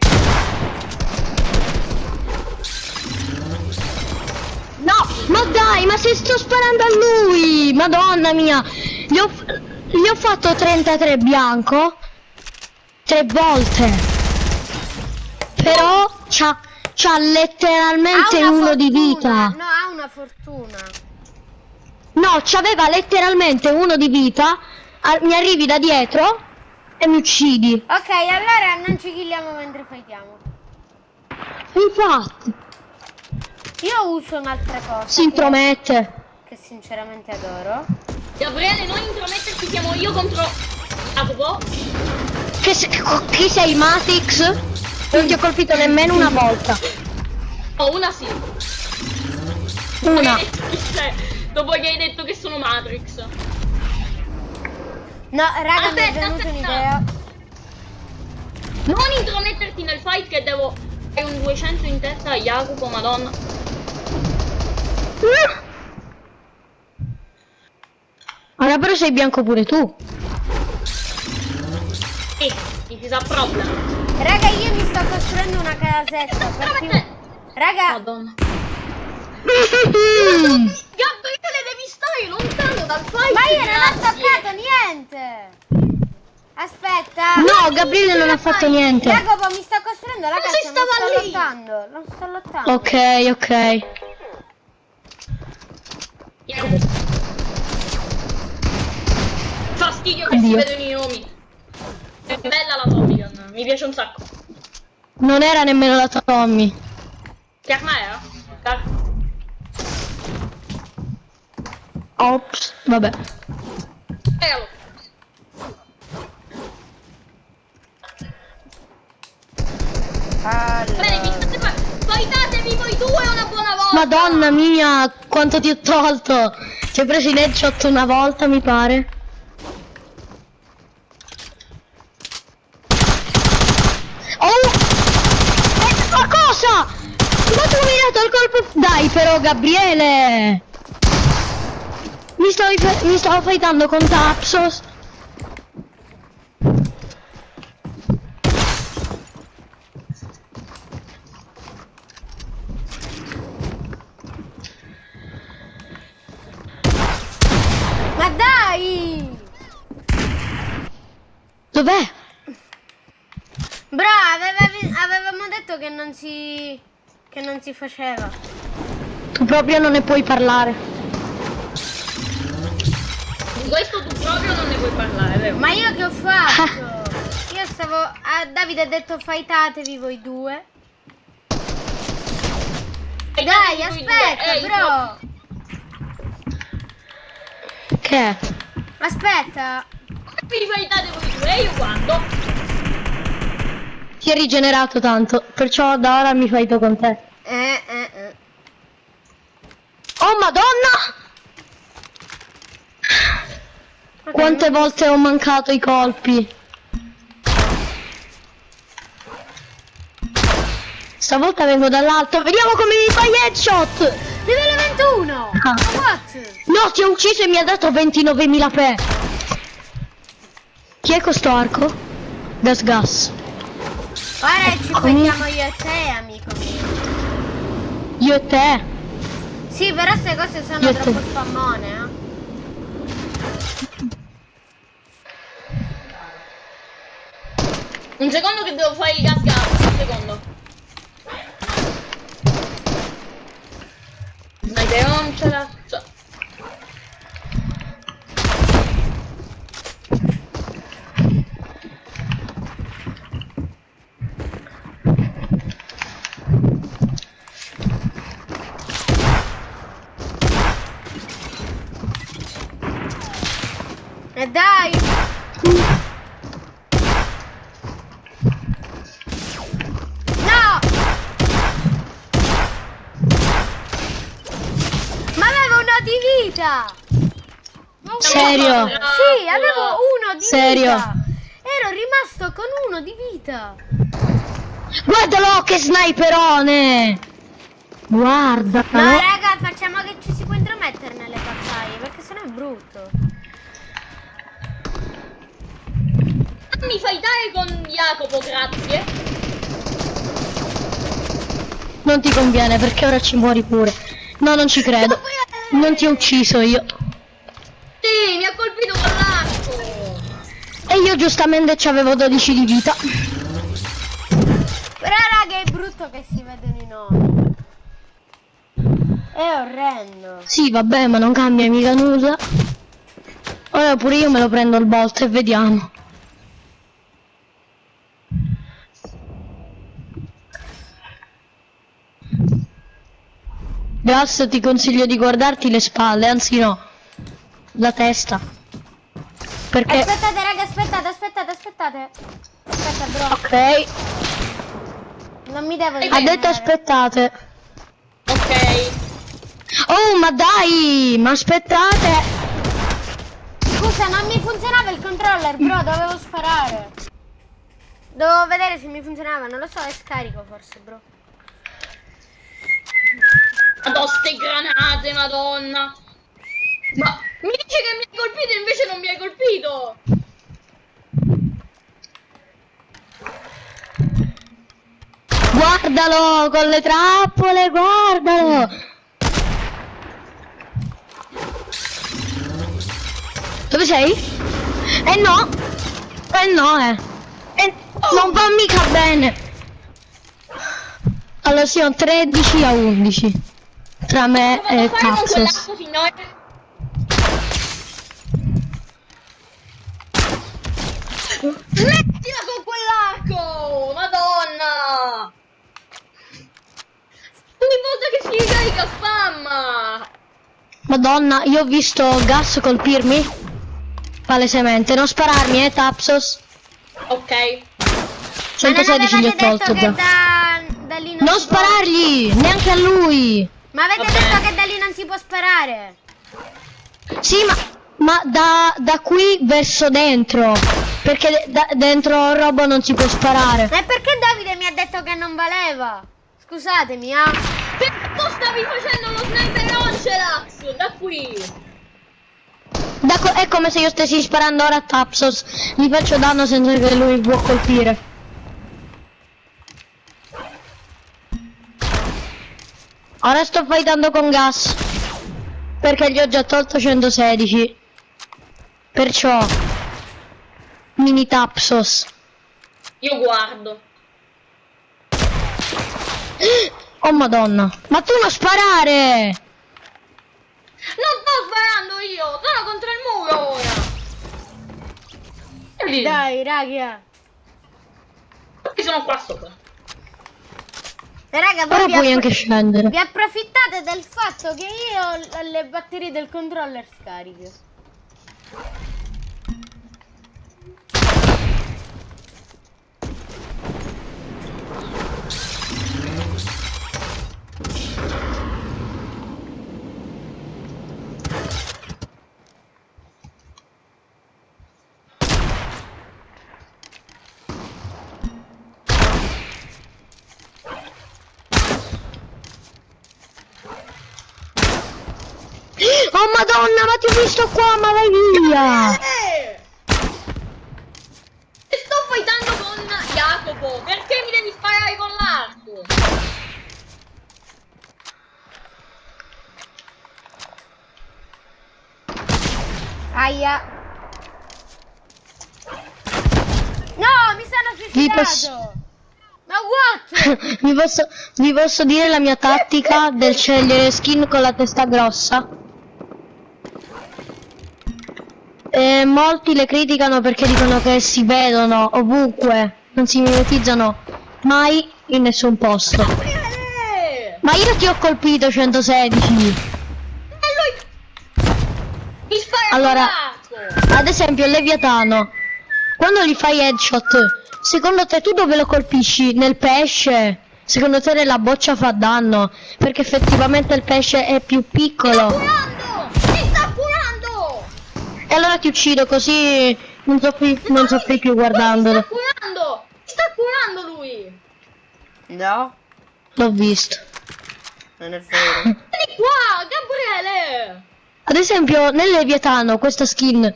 No, ma dai, ma se sto sparando a lui! Madonna mia! Gli ho, gli ho fatto 33 bianco tre volte. Però c'ha, c'ha letteralmente uno di fortuna. vita. No, ha una fortuna. No, c'aveva letteralmente uno di vita. mi arrivi da dietro e mi uccidi. Ok, allora non ci killiamo mentre fightiamo. Infatti, Io uso un'altra cosa. si intromette. Che, che sinceramente adoro. Gabriele, non intrometterti, siamo io contro Jacopo. Che se- chi sei Matrix? Non ti ho colpito nemmeno una volta. Oh, una sì. Una. Sei, Dopo che hai detto che sono Matrix. No, raga, mi è Aspetta, venuta aspetta. un'idea. Non intrometterti nel fight che devo... Hai un 200 in testa a Jacopo, madonna. Ora però sei bianco pure tu. Sì, is a problem. Raga, io mi sto costruendo una casetta. Perché... Raga, Madonna. Mm. Gabriele, devi stare lontano dal fight. ma io non ho toccato niente. Aspetta. No, Gabriele non ha fatto niente. Jacopo, mi sto costruendo la casa, si non stava sto lì. lottando. Non sto lottando. Ok, ok. Jacopo. Fastidio che si Oddio. vedono i nomi. È bella la Tommy Gun, mi piace un sacco. Non era nemmeno la Tommy. Che arma era? Ops, vabbè. Eralo. Bene, vi state fa- Fightatevi voi due una buona volta! Madonna mia, quanto ti ho tolto. Ti ho preso in headshot una volta, mi pare. Oh! Eh, ma cosa? Ma tu mi hai dato il colpo... Dai però, Gabriele! Mi stavo, mi stavo fightando con Tapsos. Ma dai! Dov'è? Bro, aveva- avevamo detto che non si... che non si faceva. Tu proprio non ne puoi parlare. Di questo tu proprio non ne puoi parlare, vero? Ma io che ho fatto? Io stavo... A Davide ha detto fightatevi voi due. Dai, voi due. aspetta, Ehi, bro! Che? Aspetta! Come vi fightate voi due? E io quando? Ti è rigenerato tanto, perciò da ora mi fighto con te. Eh, eh, eh. Oh madonna! Ok, Quante non- volte ho mancato i colpi? Stavolta vengo dall'alto, vediamo come mi fai headshot! Livello 21! Ah. No, ti ho ucciso e mi ha dato 29.000 pe. Chi è questo arco? Gas gas. Ora ci becchiamo io e te, amico mio. Io e te. Sì, però queste cose sono Io te. troppo spammone, eh. Un secondo che devo fare il gas gas, un secondo. Sniper non ce la... so- E dai! No! Ma avevo uno di vita! Serio? Sì, avevo uno di Serio? vita! Ero rimasto con uno di vita! Guardalo che sniperone! Guarda. Ma raga, facciamo che ci si può intromettere nelle battaglie, perché sennò è brutto. Mi fai dare con Jacopo, grazie. Non ti conviene perché ora ci muori pure. No, non ci credo. Non ti ho ucciso io. Mi ha colpito con l'arco! E io giustamente ci avevo 12 di vita. Però raga è brutto che si vedono i nomi. È orrendo. Sì, vabbè, ma non cambia mica nulla. Ora pure io me lo prendo il bolt e vediamo. Gas ti consiglio di guardarti le spalle, anzi no la testa. Perché... Aspettate, raga, aspettate, aspettate, aspettate. Aspetta, bro. Ok, Non mi devo ha detto aspettate. Ok. Oh, ma dai, ma aspettate. Scusa, non mi funzionava il controller, bro, dovevo sparare. Dovevo vedere se mi funzionava, non lo so, è scarico forse, bro. Madonna, ste granate, madonna. Ma mi dice che mi hai colpito e invece non mi hai colpito. Guardalo con le trappole, guardalo. Dove sei? Eh no. Eh no, eh. Eh, non va mica bene. Allora siamo 13 a 11. Tra me devo e Taxos. quell'arco, signore? Smettila con quell'arco! Madonna! Ogni volta che si ricarica spamma! Madonna, io ho visto Gas colpirmi. Palesemente. Non spararmi, eh, Tapsos. Ok. Ma non 116 gli ho tolto da, da lì non, Non si può- sparargli, neanche a lui. Ma avete Vabbè. detto che da lì non si può sparare. Sì, ma, ma da, da qui verso dentro. Perché da- dentro robo non si può sparare. E perché Davide mi ha detto che non valeva? Scusatemi, ah. Che tu stavi facendo lo sniper Oncelax! Da qui! Da co- è come se io stessi sparando ora a Tapsos. Gli faccio danno senza che lui può colpire. Ora sto fightando con gas. Perché gli ho già tolto 116. Perciò. Mini Tapsos. Io guardo. Oh madonna. Ma tu non sparare! Non sto sparando io! Sono contro il muro ora! E lì, Dai, raga. io sono qua sopra. E raga, vi, puoi anche scendere. vi approfittate del fatto che io ho le batterie del controller scariche. Oh ho visto qua, ma vai via! E sto fightando con Jacopo! Perché mi devi sparare con l'arco? Aia. No, mi sono Vi suicidato. posso- Ma what? vi, posso, vi posso dire la mia tattica del scegliere skin con la testa grossa? E molti le criticano perché dicono che si vedono ovunque, non si mimetizzano mai in nessun posto. Ma io ti ho colpito 116. E lui... Mi spara Allora-! Ad esempio Leviatano, quando gli fai headshot, secondo te tu dove lo colpisci? Nel pesce? Secondo te nella boccia fa danno? Perché effettivamente il pesce è più piccolo. E allora ti uccido così non soffri, non soffri più Mi guardandolo. sta curando! Mi sta curando lui! No, L'ho visto. non è vero. Vieni qua, Gabriele! Ad esempio nel Leviatano questa skin,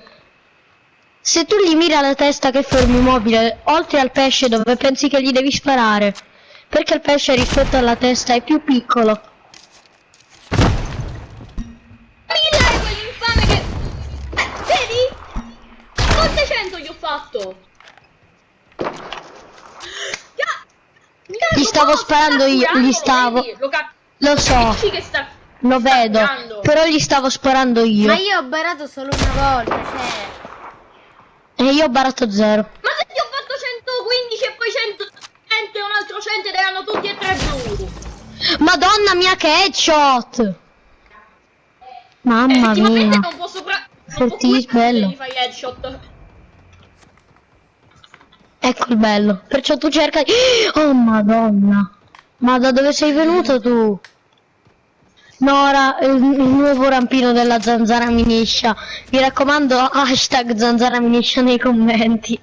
se tu gli miri alla testa che fermi immobile, oltre al pesce dove pensi che gli devi sparare, perché il pesce rispetto alla testa è più piccolo. Fatto? Gli stavo sparando io, gli stavo-? Lo so, capisci che sta... lo vedo, però gli stavo sparando io. Ma io ho barato solo una volta, cioè. E io ho barato zero. Ma se ti ho fatto 115 e poi 100, 100 e un altro 100 ed erano tutti e tre blu. Madonna mia che headshot! Mamma Effettivamente mia. non posso sopra... Fortissimo, bello. Gli fai headshot. Ecco il bello. Perciò tu cercai... Oh madonna. Ma da dove sei venuto tu? Nora, il, il nuovo rampino della zanzara miniscia. Mi raccomando, hashtag zanzara miniscia nei commenti.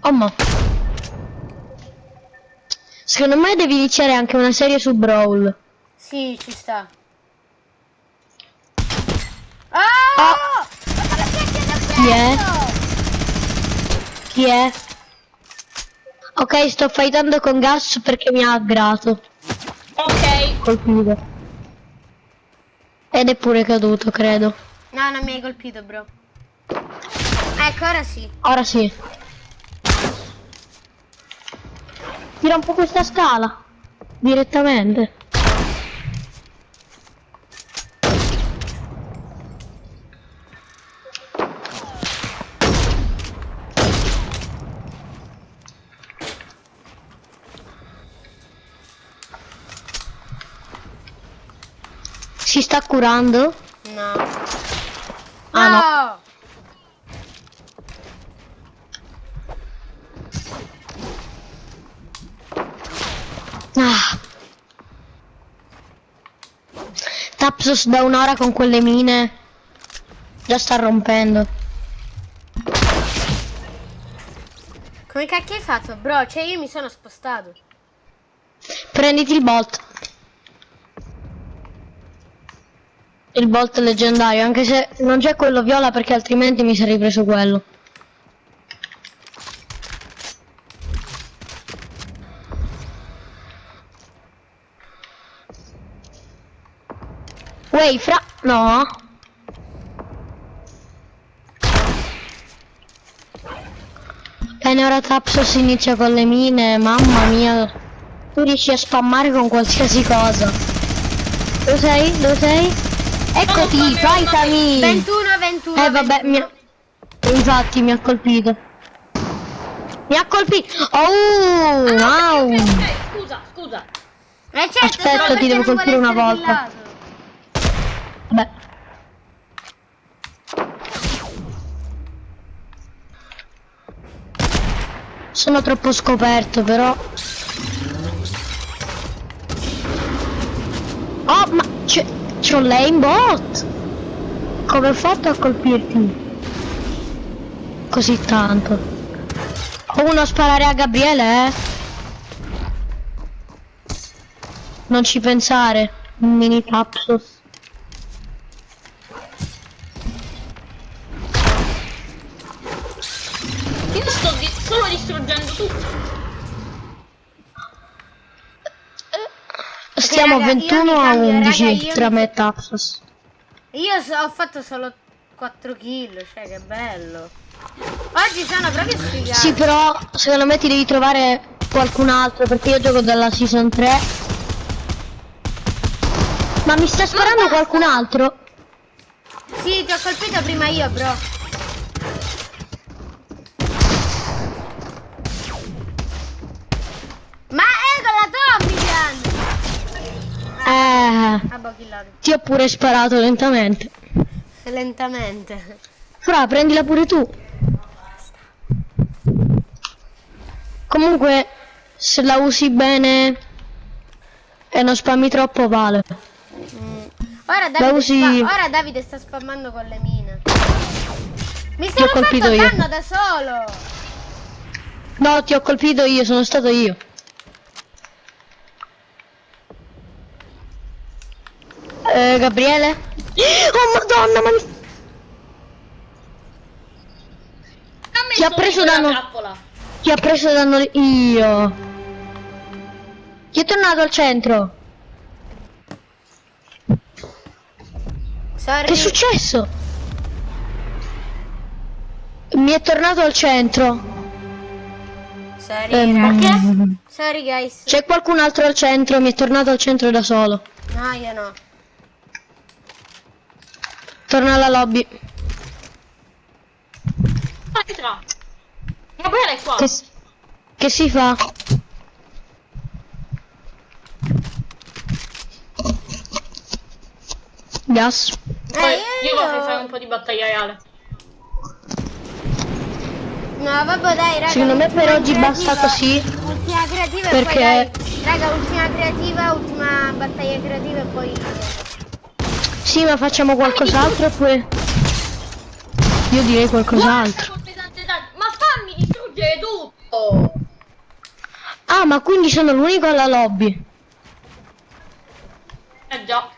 Oh ma. Secondo me devi iniziare anche una serie su Brawl. Sì, ci sta. Oh! Chi è? Chi è? Ok, sto fightando con gas perché mi ha aggrato. Ok. Colpito. Ed è pure caduto, credo. No, non mi hai colpito, bro. Ecco, ora sì. Ora sì. Tira un po' questa scala. Direttamente. Si sta curando? No. Ah, no. no. Ah. Tapsos da un'ora con quelle mine. Già sta rompendo. Come cacchio hai fatto, bro? Cioè, io mi sono spostato. Prenditi il bolt. Il bolt leggendario, anche se non c'è quello viola perché altrimenti mi sarei preso quello. Wey, fra... No. Bene, ora Tapsos inizia con le mine, mamma mia. Tu riesci a spammare con qualsiasi cosa. Dove sei? Dove sei? Eccoti, fightami! 21, 21. Eh vabbè, mi ha... Infatti mi ha colpito. Mi ha colpito! Oh! Ah, Wow! ok, ok, ok, Scusa, scusa. Eh certo, Aspetta, ti devo colpire una volta. Vabbè. Sono troppo scoperto però. Oh, ma c'ho l'aimbot! Come ho fatto a colpirti? Così tanto. Uno a sparare a Gabriele, eh? Non ci pensare. Mini tapsos. Io sto di- solo distruggendo tutto. Stiamo raga, a io 21 mi a cambio, raga, 11 io tra me e Tapsos. Io so- ho fatto solo 4 kill, cioè che bello. Oggi sono proprio sfigato. Sì, però secondo me ti devi trovare qualcun altro perché io gioco dalla season 3. Ma mi sta sparando qualcun altro? Sì, ti ho colpito prima io, bro. Ma è con la Tommy, Jan! Eh, ti ho pure sparato lentamente. Lentamente. Fra, prendila pure tu. Comunque, se la usi bene e non spammi troppo, vale. Mm. Ora, Davide usi- ora Davide sta spammando con le mine. Mi sono fatto colpito io. danno da solo. No, ti ho colpito io, sono stato io. Eh, Gabriele? Oh madonna, ma mi... Chi ha preso danno? trappola. Chi ha preso danno io? Chi è tornato al centro? Sorry. Che è successo? Mi è tornato al centro. Sorry, raga. Sorry, guys. C'è qualcun altro al centro, mi è tornato al centro da solo. No, io no. Torna alla lobby. Entra. Gabriele è qua. Che Che si fa? Gas. Poi io vorrei fare un po' di battaglia reale. No, vabbè, dai, raga. Secondo me per oggi basta creativa. così. Ultima creativa e Perché- poi dai. Raga, ultima creativa, ultima battaglia creativa e poi... Sì, ma facciamo qualcos'altro oppure... Io direi qualcos'altro. Ma fammi distruggere tutto! Ah, ma quindi sono l'unico alla lobby. Eh già.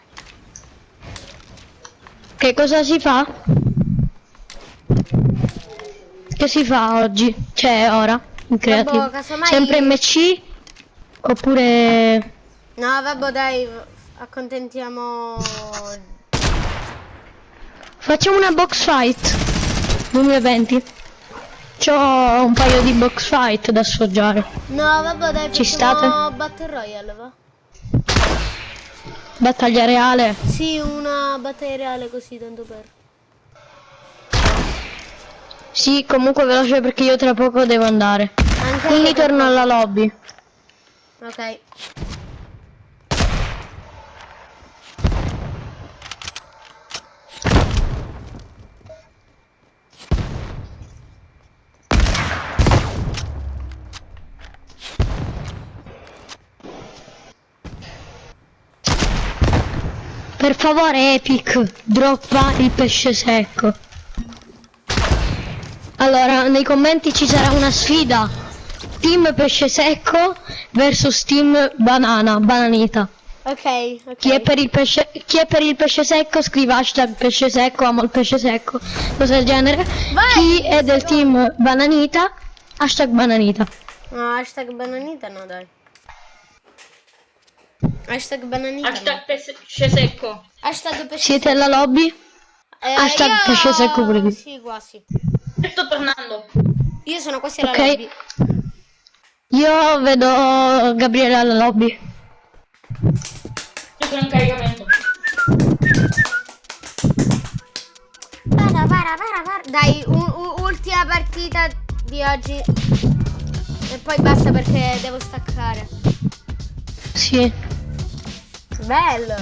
Che cosa si fa? Che si fa oggi? Cioè, ora? In creativo. casomai- Sempre MC? Oppure... No, vabbè, dai, accontentiamo... Facciamo una box fight. 2020 C'ho un paio di box fight da assaggiare No, vabbè, dai, Ci facciamo Battle Royale, va? Battaglia reale? Sì, una battaglia reale così, tanto per... Sì comunque veloce perché io tra poco devo andare. Anche Quindi torno alla lobby. Ok. Per favore Epic Droppa il pesce secco Allora nei commenti ci sarà una sfida Team pesce secco versus team banana Bananita Ok, ok. Chi è, per il pesce, chi è per il pesce secco scrive hashtag pesce secco, amo il pesce secco, cose del genere. Vai, chi è del team bananita, hashtag bananita. No, hashtag bananita no, dai. Hashtag bananita Hashtag pesce secco. Hashtag pesce Siete alla lobby? Eh, hashtag io- pesce secco pure tu. Sì, quasi. Sto tornando. Io sono quasi alla Ok. lobby. Io vedo Gabriele alla lobby. Io sono in caricamento. Para, para, para, para. Dai, ultima partita di oggi. E poi basta perché devo staccare. Sì, Bello.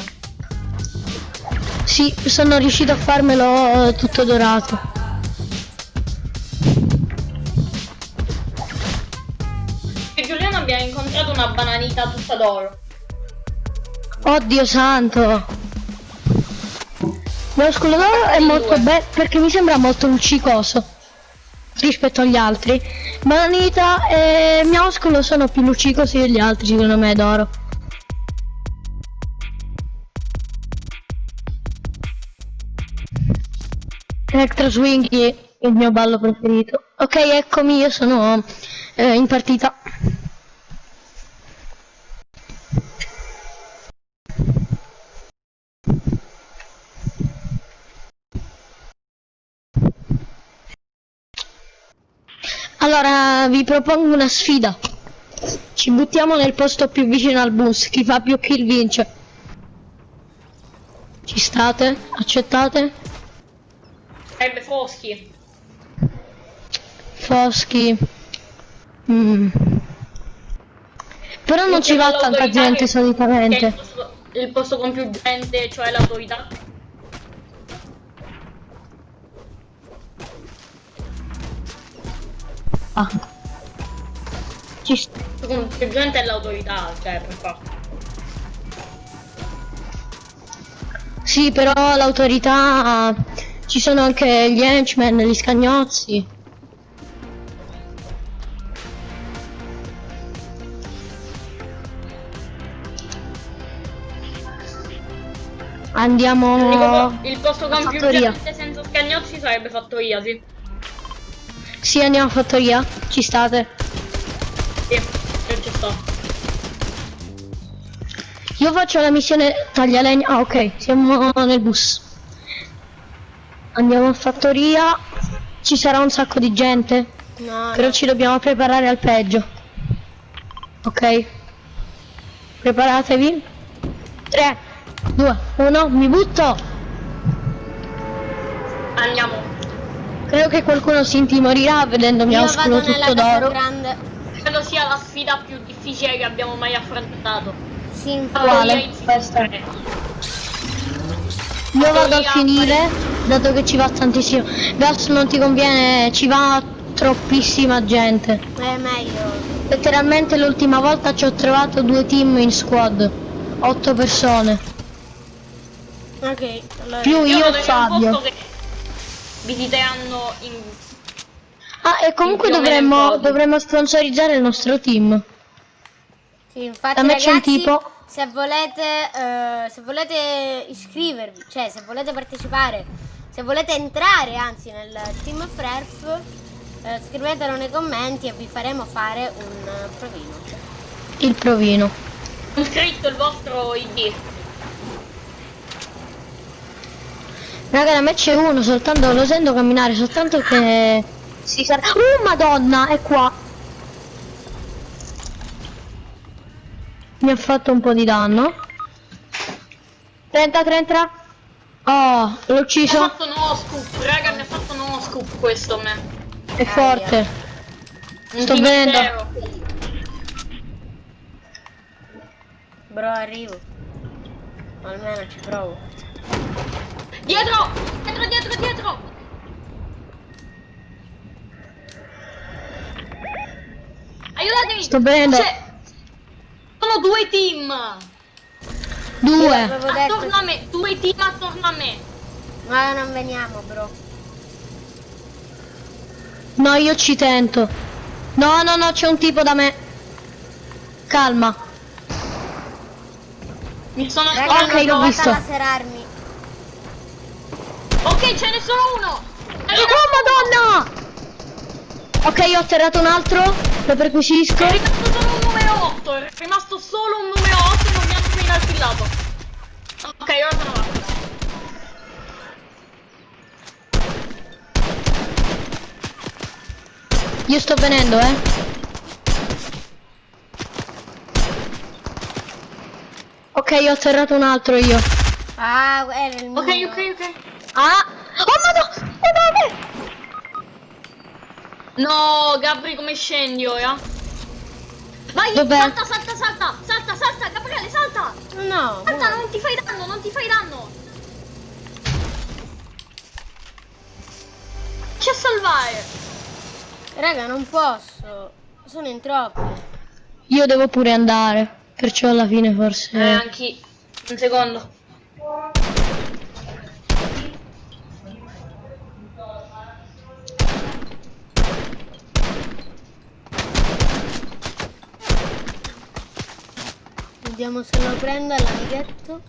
sì, sono riuscito a farmelo eh, tutto dorato. E Giuliano abbiamo incontrato una bananita tutta d'oro. Oddio santo. L'oscolo d'oro è molto bello perché mi sembra molto luccicoso rispetto agli altri. Bananita e mioscolo sono più luccicosi degli altri secondo me d'oro. Electro Swingy il mio ballo preferito. Ok, eccomi, io sono eh, in partita. Allora, vi propongo una sfida. Ci buttiamo nel posto più vicino al bus, chi fa più kill vince. Ci state? Accettate? Sarebbe Foschi. Foschi. Mm. Però non ci va tanta gente è il solitamente. posto, il posto con più gente, cioè l'autorità. Ah. Ci st- Con più gente è l'autorità, cioè per forza. Sì, però l'autorità ci sono anche gli henchmen, gli scagnozzi. Andiamo il posto con più gente senza scagnozzi sarebbe fattoria, sì. Sì, andiamo a fattoria. Ci state. Sì, io ci sto. Io faccio la missione taglialegna. Ah, ok, siamo nel bus. Andiamo a fattoria. Ci sarà un sacco di gente. No, Però no. ci dobbiamo preparare al peggio. Ok. Preparatevi. 3, 2, 1, mi butto. Andiamo. Credo che qualcuno si intimorirà vedendo mio Io oscuro vado nella tutto casa d'oro. credo sia la sfida più difficile che abbiamo mai affrontato. Sì, infatti. Quale? Questa. Eh, Io vado a finire, dato che ci va tantissimo. Gas non ti conviene, ci va troppissima gente. È meglio. Letteralmente l'ultima volta ci ho trovato due team in squad. Otto persone. Ok, allora. Più io e Fabio. che visiteranno in... Ah, e comunque dovremmo, dovremmo sponsorizzare il nostro team. Sì, infatti Da me c'è un tipo. Se volete eh, se volete iscrivervi, cioè se volete partecipare, se volete entrare anzi nel team Frerf, eh, scrivetelo nei commenti e vi faremo fare un provino. Il provino. Ho scritto il vostro ID. Raga, da me c'è uno, soltanto lo sento camminare, soltanto che si sarà. Oh madonna, è qua. Mi ha fatto un po' di danno. 30, 30. Oh, l'ho Mi ha ucciso. fatto no scoop, raga, mi ha fatto no scoop questo a me. È forte. Un Sto vedendo. Bro, arrivo. Almeno ci provo. Dietro! Dietro, dietro, dietro! Aiutatemi! Sto vedendo. Sono due team! Due. Attorno a me, due team attorno a me. Ma non veniamo, bro. No, io ci tento. No, no, no, c'è un tipo da me. Calma. Mi sono Raga, Ok, l'ho visto. Ok, ce n'è solo uno! Oh madonna! Ok, ho atterrato un altro. Lo perquisisco. È rimasto solo un numero 8, è rimasto solo un numero 8 e non mi hanno appena affillato. Ok, ora sono là. Io sto venendo, eh. Ok, ho atterrato un altro io. Ah, era il mio. Ok, ok, ok. Ah! Oh madonna! Oh! No, Gabri, come scendi ora? Vai, Dov'è? salta, salta, salta, salta, salta, Gabriele, salta! No, Salta, muoio. non ti fai danno, non ti fai danno! C'è a salvare! Raga, non posso. Sono in troppi. Io devo pure andare. Perciò alla fine forse. Eh, anche un secondo. Vediamo se lo prendo all'amichetto.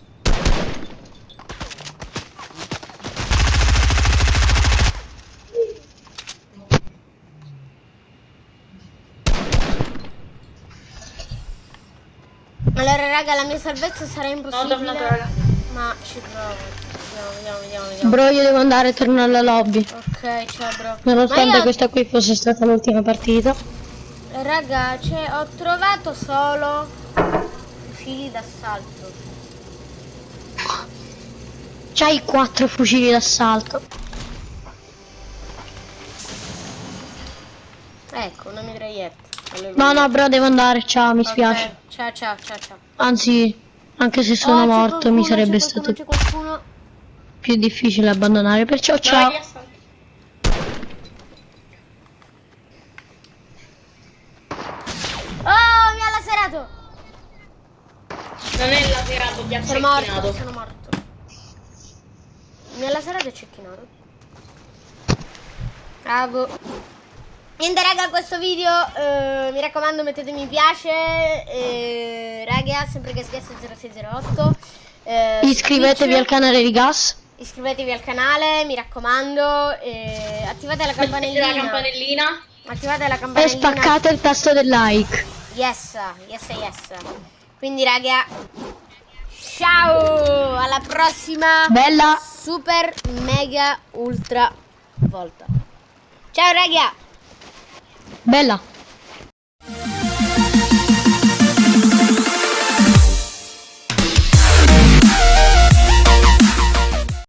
Allora raga la mia salvezza sarà No, impossibile tornato, raga. Ma ci provo Vediamo, vediamo, vediamo, Bro, io devo andare e tornare alla lobby. Ok, ciao bro Nonostante io- questa qui fosse stata l'ultima partita. Raga, cioè, ho trovato solo fucili d'assalto. C'hai quattro fucili d'assalto. Ecco, una mitraglietta. Alleluia. No, no, bro, devo andare. Ciao, mi Ok, spiace. Ciao, ciao, ciao, ciao. Anzi, anche se sono Oh, morto, qualcuno, mi sarebbe stato più difficile abbandonare. Perciò ciao. Vai, assalta. Oh, mi ha laserato! Non è laserato, ti ha Sono morto, sono morto. Mi ha laserato e cecchinato. Bravo. Niente raga, questo video, eh, mi raccomando mettete mi piace, eh, raga, sempre che 0608. Eh, Iscrivetevi Twitch. al canale di Gas. Iscrivetevi al canale, mi raccomando, eh, attivate la campanellina. la campanellina. Attivate la E campanellina. spaccate il tasto del like. Yes, yes, yes. Quindi raga, ciao, alla prossima Bella. super mega ultra volta. Ciao raga. Bella.